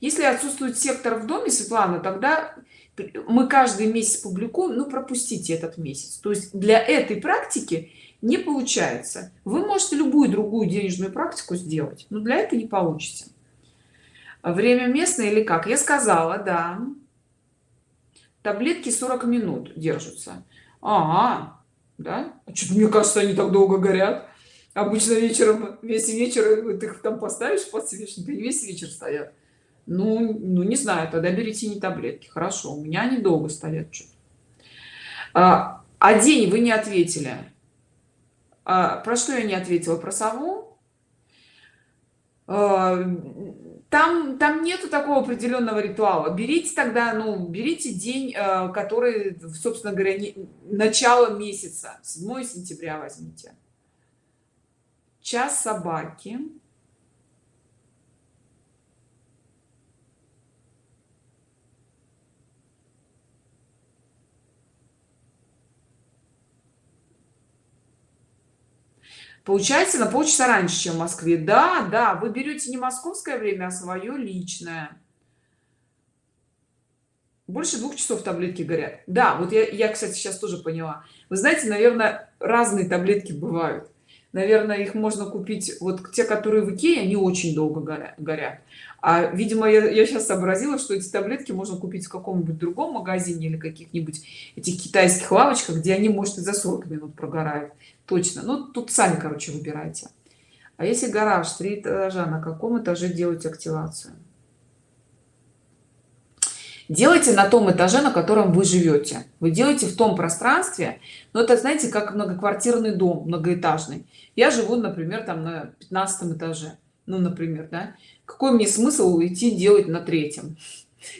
Если отсутствует сектор в доме светлана тогда мы каждый месяц публикуем ну пропустите этот месяц. То есть для этой практики не получается. Вы можете любую другую денежную практику сделать но для этого не получится. Время местное или как? Я сказала да. Таблетки 40 минут держатся. Ага да? А что мне кажется они так долго горят. Обычно вечером весь вечер ты их там поставишь подсвечник и весь вечер стоят. Ну ну не знаю тогда берите не таблетки. Хорошо у меня они долго стоят что а, а день вы не ответили а, про что я не ответила? Про сову? А, там там нету такого определенного ритуала. Берите тогда ну берите день э, который собственно говоря не, начало месяца. 7 сентября возьмите. Час собаки получается на полчаса раньше чем в москве. Да да вы берете не московское время а свое личное. Больше двух часов таблетки горят. Да вот я, я кстати сейчас тоже поняла. Вы знаете наверное разные таблетки бывают. Наверное их можно купить вот те которые в икее они очень долго горят. А видимо я, я сейчас сообразила что эти таблетки можно купить в каком-нибудь другом магазине или каких-нибудь этих китайских лавочках где они может и за 40 минут прогорают. Точно. Ну тут сами короче выбирайте. А если гараж три этажа на каком этаже делать активацию? Делайте на том этаже на котором вы живете. Вы делаете в том пространстве но это знаете как многоквартирный дом многоэтажный. Я живу например там на 15 этаже ну например да какой мне смысл уйти делать на третьем?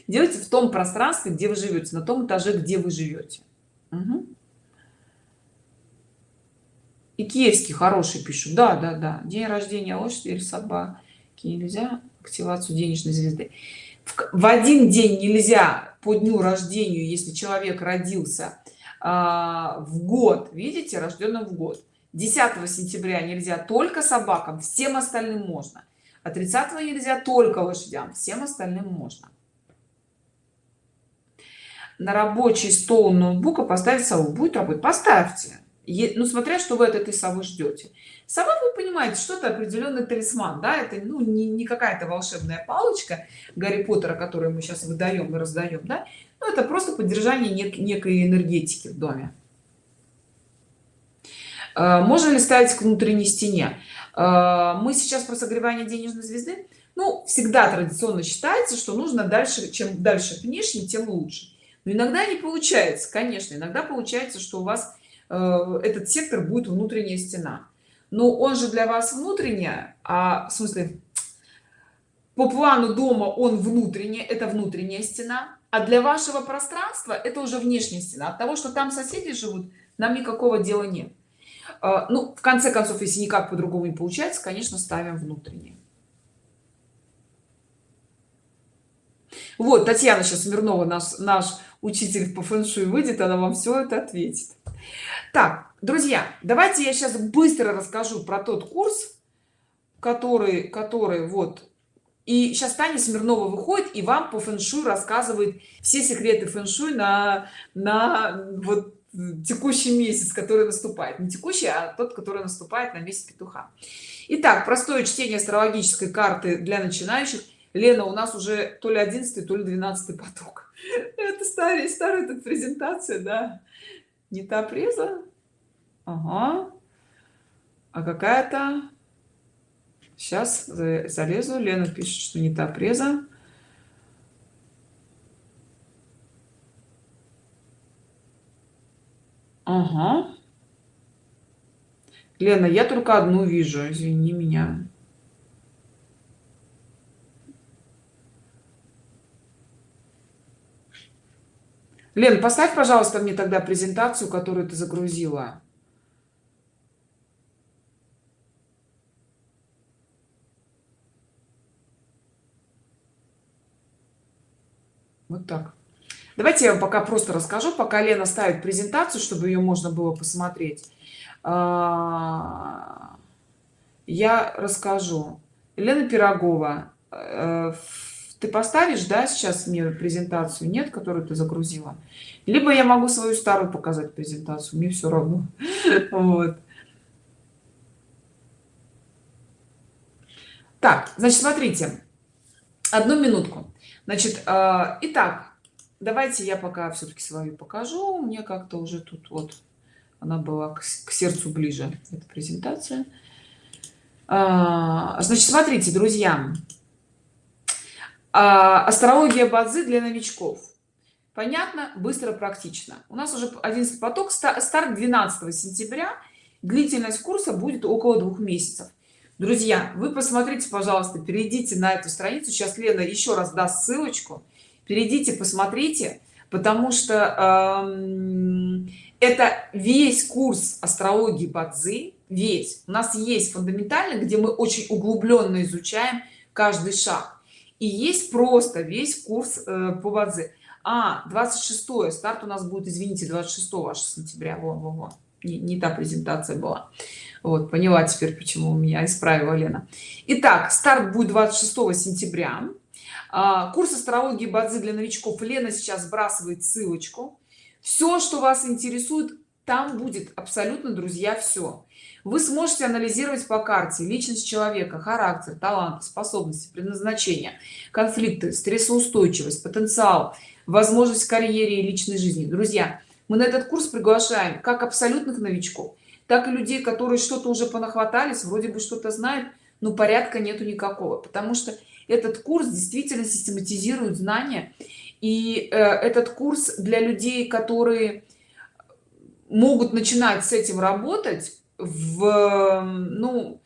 Делайте в том пространстве где вы живете на том этаже где вы живете угу и киевский хороший пишут. Да да да. День рождения лошади или собаки. Нельзя активацию денежной звезды. В один день нельзя по дню рождения если человек родился а, в год. Видите рожденным в год. 10 сентября нельзя только собакам всем остальным можно а 30 нельзя только лошадям. Всем остальным можно. На рабочий стол ноутбука поставить сову. Будет работать поставьте. Ну смотря что вы от этой совы ждете. Сова вы понимаете что это определенный талисман да? Это ну не, не какая-то волшебная палочка гарри поттера которую мы сейчас выдаем и раздаем да? Ну, это просто поддержание нек некой энергетики в доме. А, можно ли ставить к внутренней стене мы сейчас про согревание денежной звезды. Ну всегда традиционно считается что нужно дальше чем дальше внешне тем лучше. Но иногда не получается конечно. Иногда получается что у вас Э, этот сектор будет внутренняя стена. Но он же для вас внутренняя а в смысле по плану дома он внутренняя это внутренняя стена. А для вашего пространства это уже внешняя стена. От того что там соседи живут нам никакого дела нет. э, ну в конце концов если никак по-другому не получается конечно ставим внутреннее. Вот татьяна сейчас смирнова наш наш учитель по фэншуй выйдет она вам все это ответит. Так друзья давайте я сейчас быстро расскажу про тот курс который который вот и сейчас таня смирнова выходит и вам по фэншуй рассказывает все секреты фэншуй на на вот текущий месяц который наступает. Не текущий а тот который наступает на месяц петуха. Итак, простое чтение астрологической карты для начинающих. Лена у нас уже то ли 11 то ли 12 поток. Это старая старая тут презентация да. Не та преза. Ага. а какая-то? Сейчас залезу. Лена пишет что не та преза ага. лена я только одну вижу извини меня. Лен поставь пожалуйста мне тогда презентацию которую ты загрузила. Вот так давайте я вам пока просто расскажу пока лена ставит презентацию чтобы ее можно было посмотреть. А, я расскажу. Елена пирогова э, ты поставишь да сейчас мне презентацию нет которую ты загрузила? Либо я могу свою старую показать презентацию мне все равно. Вот. Так значит смотрите. Одну минутку. Значит э, итак давайте я пока все-таки свою покажу. Мне как-то уже тут вот она была к, к сердцу ближе эта презентация. А, значит смотрите друзья. А, астрология базы для новичков. Понятно быстро практично. У нас уже 11 поток. Старт 12 сентября. Длительность курса будет около двух месяцев. Друзья вы посмотрите пожалуйста перейдите на эту страницу. Сейчас лена еще раз даст ссылочку перейдите посмотрите потому что эм, это весь курс астрологии бадзи весь. У нас есть фундаментальный где мы очень углубленно изучаем каждый шаг. И есть просто весь курс э, по бадзи. А 26 старт у нас будет извините 26 аж сентября во, во, во. Не, не та презентация была. Вот поняла теперь почему у меня исправила лена. Итак, старт будет 26 сентября курс астрологии базы для новичков. Лена сейчас сбрасывает ссылочку. Все что вас интересует там будет абсолютно друзья все вы сможете анализировать по карте личность человека характер талант способности предназначение конфликты стрессоустойчивость потенциал возможность в карьере и личной жизни. Друзья мы на этот курс приглашаем как абсолютных новичков так и людей которые что-то уже понахватались вроде бы что-то знают но порядка нету никакого. Потому что этот курс действительно систематизирует знания. И э, этот курс для людей которые могут начинать с этим работать в ну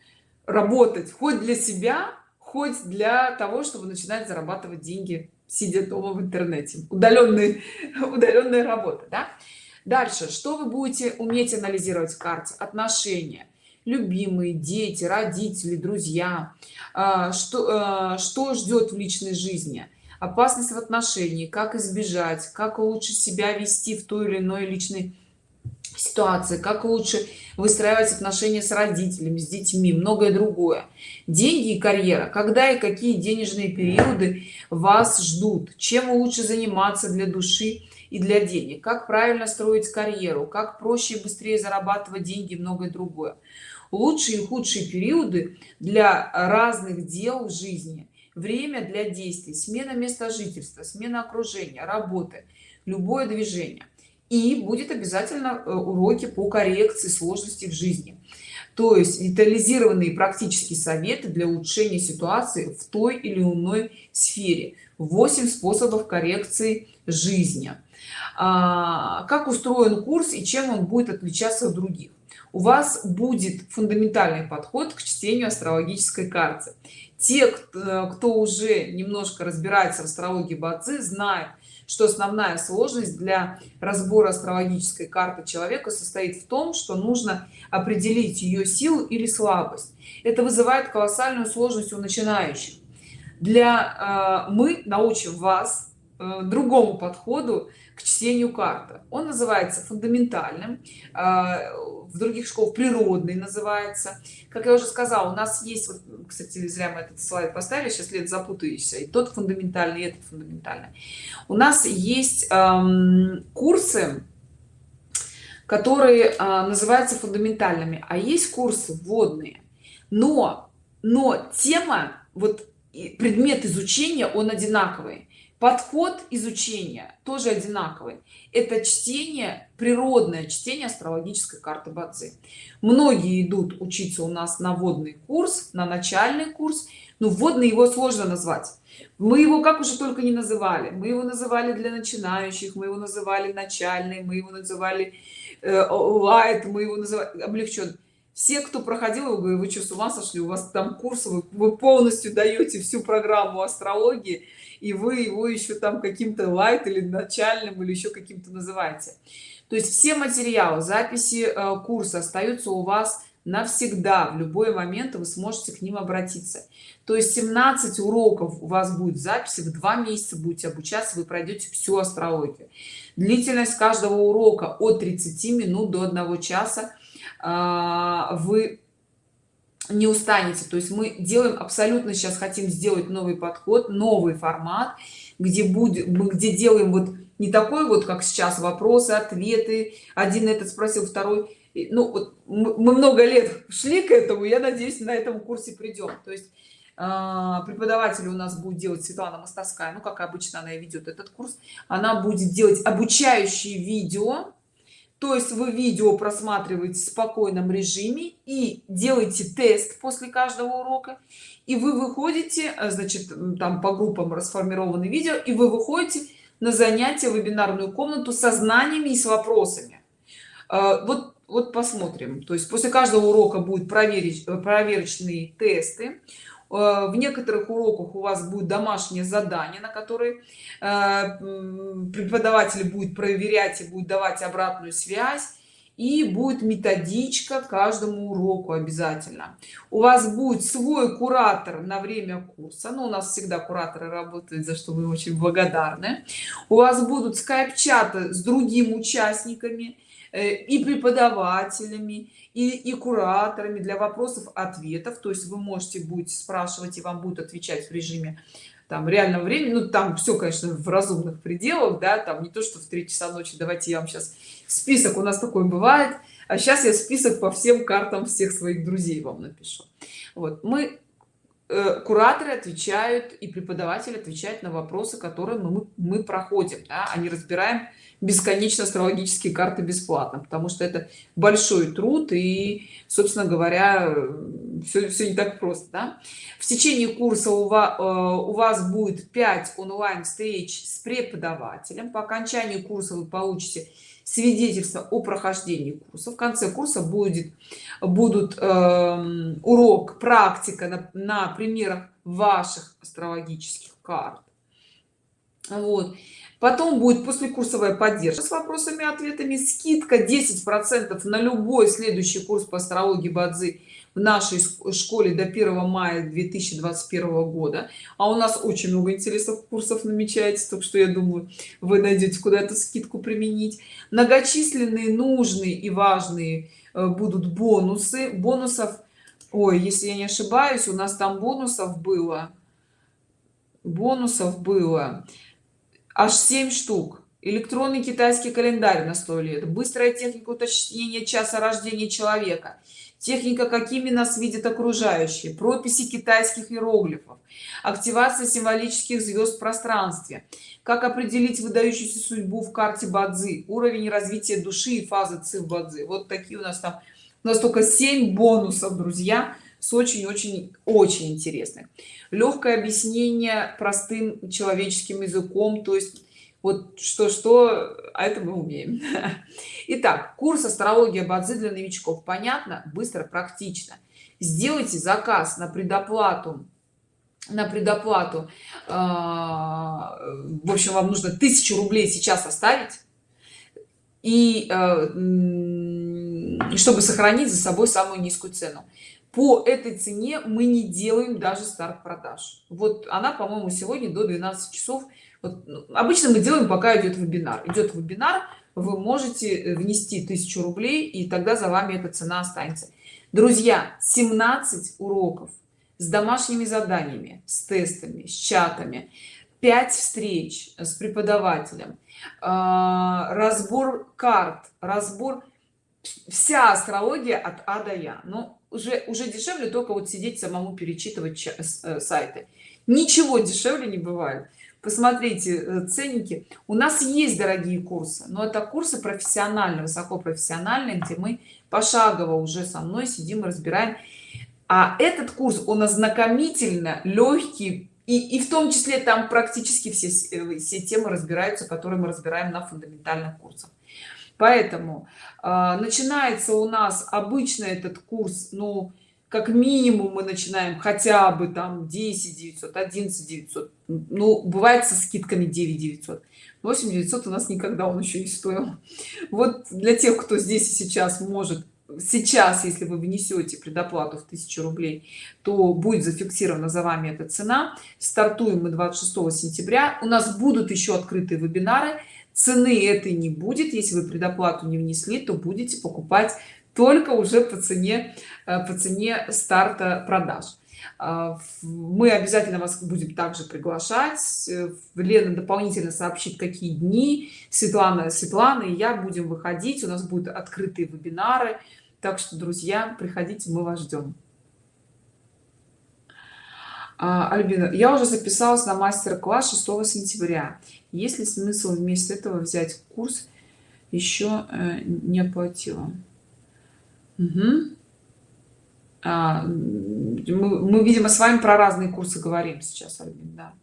работать хоть для себя хоть для того чтобы начинать зарабатывать деньги сидя дома в интернете. Удаленный удаленная работа да? дальше. Что вы будете уметь анализировать в карте? Отношения любимые дети родители друзья а, что а, что ждет в личной жизни? Опасность в отношении как избежать как лучше себя вести в той или иной личной ситуации как лучше выстраивать отношения с родителями с детьми многое другое. Деньги и карьера. Когда и какие денежные периоды вас ждут? Чем лучше заниматься для души и для денег? Как правильно строить карьеру? Как проще и быстрее зарабатывать деньги и многое другое лучшие и худшие периоды для разных дел в жизни. Время для действий смена места жительства смена окружения работы любое движение. И будет обязательно э, уроки по коррекции сложностей в жизни. То есть детализированные практические советы для улучшения ситуации в той или иной сфере. 8 способов коррекции жизни. А, как устроен курс и чем он будет отличаться от других у вас будет фундаментальный подход к чтению астрологической карты. Те кто уже немножко разбирается в астрологии бадзи знают что основная сложность для разбора астрологической карты человека состоит в том что нужно определить ее силу или слабость. Это вызывает колоссальную сложность у начинающих. Для э, мы научим вас э, другому подходу к чтению карты. Он называется фундаментальным э, в других школ природный называется. Как я уже сказала у нас есть вот, кстати зря мы этот слайд поставили сейчас лет запутаешься и тот фундаментальный и этот фундаментальный. У нас есть эм, курсы которые э, называются фундаментальными. А есть курсы вводные. Но но тема вот предмет изучения он одинаковый подход изучения тоже одинаковый. Это чтение природное чтение астрологической карты бадзи. Многие идут учиться у нас на водный курс на начальный курс. Но вводный его сложно назвать. Мы его как уже только не называли. Мы его называли для начинающих мы его называли начальный мы его называли э, лайт мы его называли облегчен все кто проходил его говорю вы что с ума сошли? У вас там курс вы, вы полностью даете всю программу астрологии и вы его еще там каким-то лайт или начальным или еще каким-то называете. То есть все материалы записи э, курса остаются у вас навсегда. В любой момент вы сможете к ним обратиться. То есть 17 уроков у вас будет записи в два месяца будете обучаться вы пройдете всю астрологию. Длительность каждого урока от 30 минут до 1 часа. А, вы не устанете. То есть мы делаем абсолютно сейчас хотим сделать новый подход новый формат где будет где делаем вот не такой вот как сейчас вопросы ответы. Один этот спросил второй. Ну вот мы много лет шли к этому я надеюсь на этом курсе придем. То есть а, преподаватель у нас будет делать светлана мостовская ну как обычно она и ведет этот курс она будет делать обучающие видео то есть вы видео просматриваете в спокойном режиме и делаете тест после каждого урока и вы выходите э, значит там по группам расформированы видео и вы выходите на занятие вебинарную комнату со знаниями и с вопросами. Э, вот вот посмотрим. То есть после каждого урока будет проверить э, проверочные тесты в некоторых уроках у вас будет домашнее задание на которое преподаватель будет проверять и будет давать обратную связь и будет методичка каждому уроку обязательно. У вас будет свой куратор на время курса но ну, у нас всегда кураторы работают за что вы очень благодарны. У вас будут скайп-чаты с другими участниками э, и преподавателями и, и кураторами для вопросов ответов то есть вы можете будете спрашивать и вам будут отвечать в режиме там реального времени ну там все конечно в разумных пределах да там не то что в 3 часа ночи давайте я вам сейчас список у нас такой бывает а сейчас я список по всем картам всех своих друзей вам напишу вот мы э, кураторы отвечают и преподаватель отвечает на вопросы которые мы, мы проходим да? они разбираем бесконечно астрологические карты бесплатно потому что это большой труд и собственно говоря все, все не так просто да? в течение курса у вас, э, у вас будет 5 онлайн встреч с преподавателем. По окончании курса вы получите свидетельство о прохождении курса. В конце курса будет будут э, урок практика на, на примерах ваших астрологических карт. Вот потом будет послекурсовая поддержка с вопросами ответами. Скидка 10 процентов на любой следующий курс по астрологии бадзи в нашей школе до 1 мая 2021 года. А у нас очень много интересных курсов намечается так что я думаю вы найдете куда эту скидку применить. Многочисленные нужные и важные э, будут бонусы бонусов. Ой если я не ошибаюсь у нас там бонусов было. Бонусов было аж 7 штук. Электронный китайский календарь на 100 лет быстрая техника уточнения часа рождения человека. Техника какими нас видят окружающие. Прописи китайских иероглифов. Активация символических звезд в пространстве. Как определить выдающуюся судьбу в карте бадзи? Уровень развития души и фазы ци в бадзи. Вот такие у нас там. У нас только 7 бонусов друзья с очень-очень очень интересных. Легкое объяснение простым человеческим языком то есть вот что что а это мы умеем. Итак, курс астрология бадзи для новичков. Понятно быстро практично. Сделайте заказ на предоплату на предоплату а, в общем вам нужно тысячу рублей сейчас оставить и а, чтобы сохранить за собой самую низкую цену по этой цене мы не делаем даже старт продаж. Вот она по моему сегодня до 12 часов. Вот, ну, обычно мы делаем пока идет вебинар. Идет вебинар вы можете э, внести тысячу рублей и тогда за вами эта цена останется. Друзья 17 уроков с домашними заданиями с тестами с чатами 5 встреч с преподавателем а, разбор карт разбор вся астрология от а до я. Но уже уже дешевле только вот сидеть самому перечитывать э, сайты. Ничего дешевле не бывает. Посмотрите э, ценники. У нас есть дорогие курсы но это курсы профессиональные высокопрофессиональные где мы пошагово уже со мной сидим и разбираем. А этот курс он ознакомительно легкий и, и в том числе там практически все э, все темы разбираются которые мы разбираем на фундаментальных курсах. Поэтому начинается у нас обычно этот курс ну как минимум мы начинаем хотя бы там 10 900 11 900 ну бывает со скидками 9 900 8 900 у нас никогда он еще не стоил. Вот для тех кто здесь и сейчас может сейчас если вы внесете предоплату в 1000 рублей то будет зафиксирована за вами эта цена. Стартуем мы 26 сентября. У нас будут еще открытые вебинары цены этой не будет. Если вы предоплату не внесли то будете покупать только уже по цене э, по цене старта продаж. А, мы обязательно вас будем также приглашать. Э, лена дополнительно сообщит какие дни. Светлана светлана и я будем выходить. У нас будут открытые вебинары. Так что друзья приходите мы вас ждем. А, альбина я уже записалась на мастер-класс 6 сентября есть ли смысл вместо этого взять курс еще э, не оплатила? Угу. а, мы, мы видимо с вами про разные курсы говорим сейчас Альбин, да.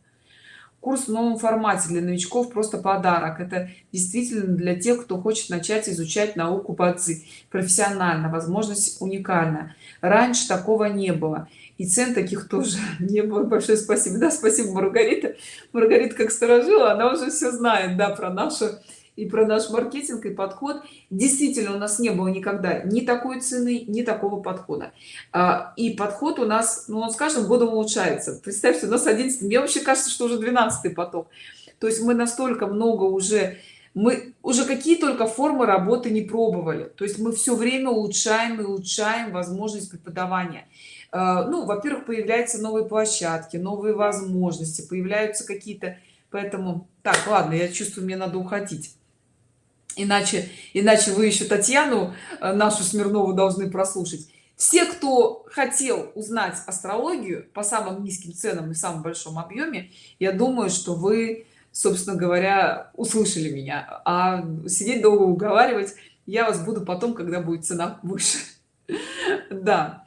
Курс в новом формате для новичков просто подарок. Это действительно для тех кто хочет начать изучать науку бадзи профессионально. Возможность уникальна. Раньше такого не было и цен таких тоже не было. Большое спасибо. Да спасибо маргарита. Маргарита как сторожила она уже все знает да про нашу и про наш маркетинг и подход. Действительно у нас не было никогда ни такой цены ни такого подхода. А, и подход у нас ну он с каждым годом улучшается. Представьте у нас 11 мне вообще кажется что уже 12 поток. То есть мы настолько много уже мы уже какие только формы работы не пробовали. То есть мы все время улучшаем и улучшаем возможность преподавания ну во-первых появляются новые площадки новые возможности появляются какие-то поэтому так ладно я чувствую мне надо уходить. Иначе иначе вы еще татьяну э, нашу смирнову должны прослушать. Все кто хотел узнать астрологию по самым низким ценам и самом большом объеме я думаю что вы собственно говоря услышали меня. А сидеть долго уговаривать я вас буду потом когда будет цена выше. Да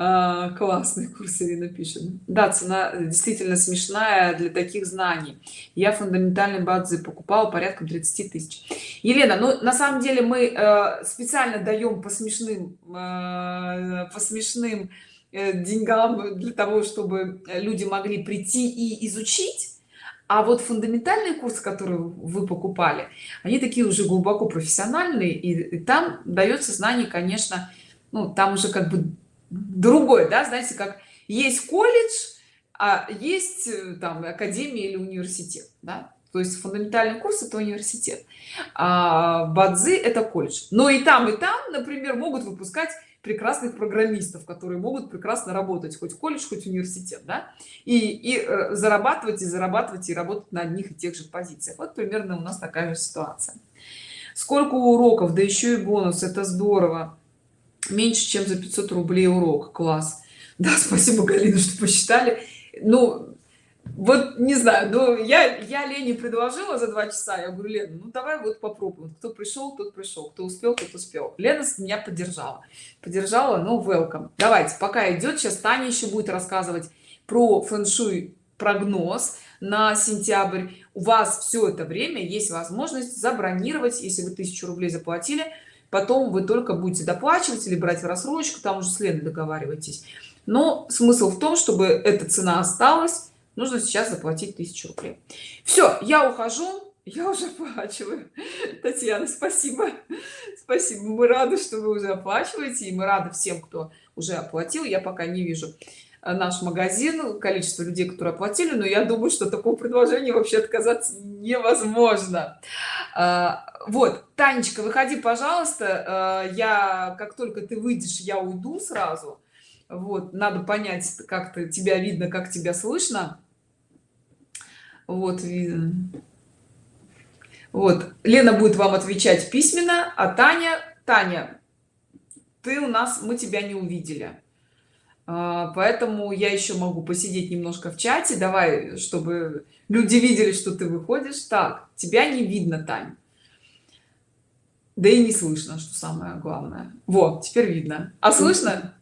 а, классный курс ирина пишет. Да цена действительно смешная для таких знаний. Я фундаментальный базы покупал порядка 30 тысяч. Елена ну на самом деле мы э, специально даем по смешным э, по смешным э, деньгам для того чтобы люди могли прийти и изучить. А вот фундаментальные курсы которые вы покупали они такие уже глубоко профессиональные и, и там дается знание конечно ну там уже как бы другой да знаете как есть колледж а есть э, там академия или университет да? то есть фундаментальный курс это университет а бадзи это колледж но и там и там например могут выпускать прекрасных программистов которые могут прекрасно работать хоть колледж хоть университет да? и, и э, зарабатывать и зарабатывать и работать на одних и тех же позициях вот примерно у нас такая же ситуация сколько уроков да еще и бонус это здорово меньше чем за 500 рублей урок. Класс. Да спасибо галина что посчитали. Ну вот не знаю но я я лене предложила за два часа. Я говорю лена ну давай вот попробуем. Кто пришел тот пришел. Кто успел тот успел. Лена меня поддержала. Поддержала ну welcome. Давайте пока идет сейчас таня еще будет рассказывать про фэн-шуй прогноз на сентябрь. У вас все это время есть возможность забронировать если вы тысячу рублей заплатили потом вы только будете доплачивать или брать в рассрочку там уже с Леной договаривайтесь но смысл в том чтобы эта цена осталась нужно сейчас заплатить тысячу рублей. Все я ухожу я уже оплачиваю. Татьяна спасибо. Спасибо. Мы рады что вы уже оплачиваете и мы рады всем кто уже оплатил. Я пока не вижу наш магазин количество людей которые оплатили но я думаю что такого предложения вообще отказаться невозможно. А, вот танечка выходи пожалуйста. Э, я как только ты выйдешь я уйду сразу. Вот надо понять как то тебя видно как тебя слышно. Вот видно вот лена будет вам отвечать письменно а таня таня ты у нас мы тебя не увидели поэтому я еще могу посидеть немножко в чате. Давай чтобы люди видели что ты выходишь. Так тебя не видно тань. Да и не слышно что самое главное. Вот теперь видно. А слышно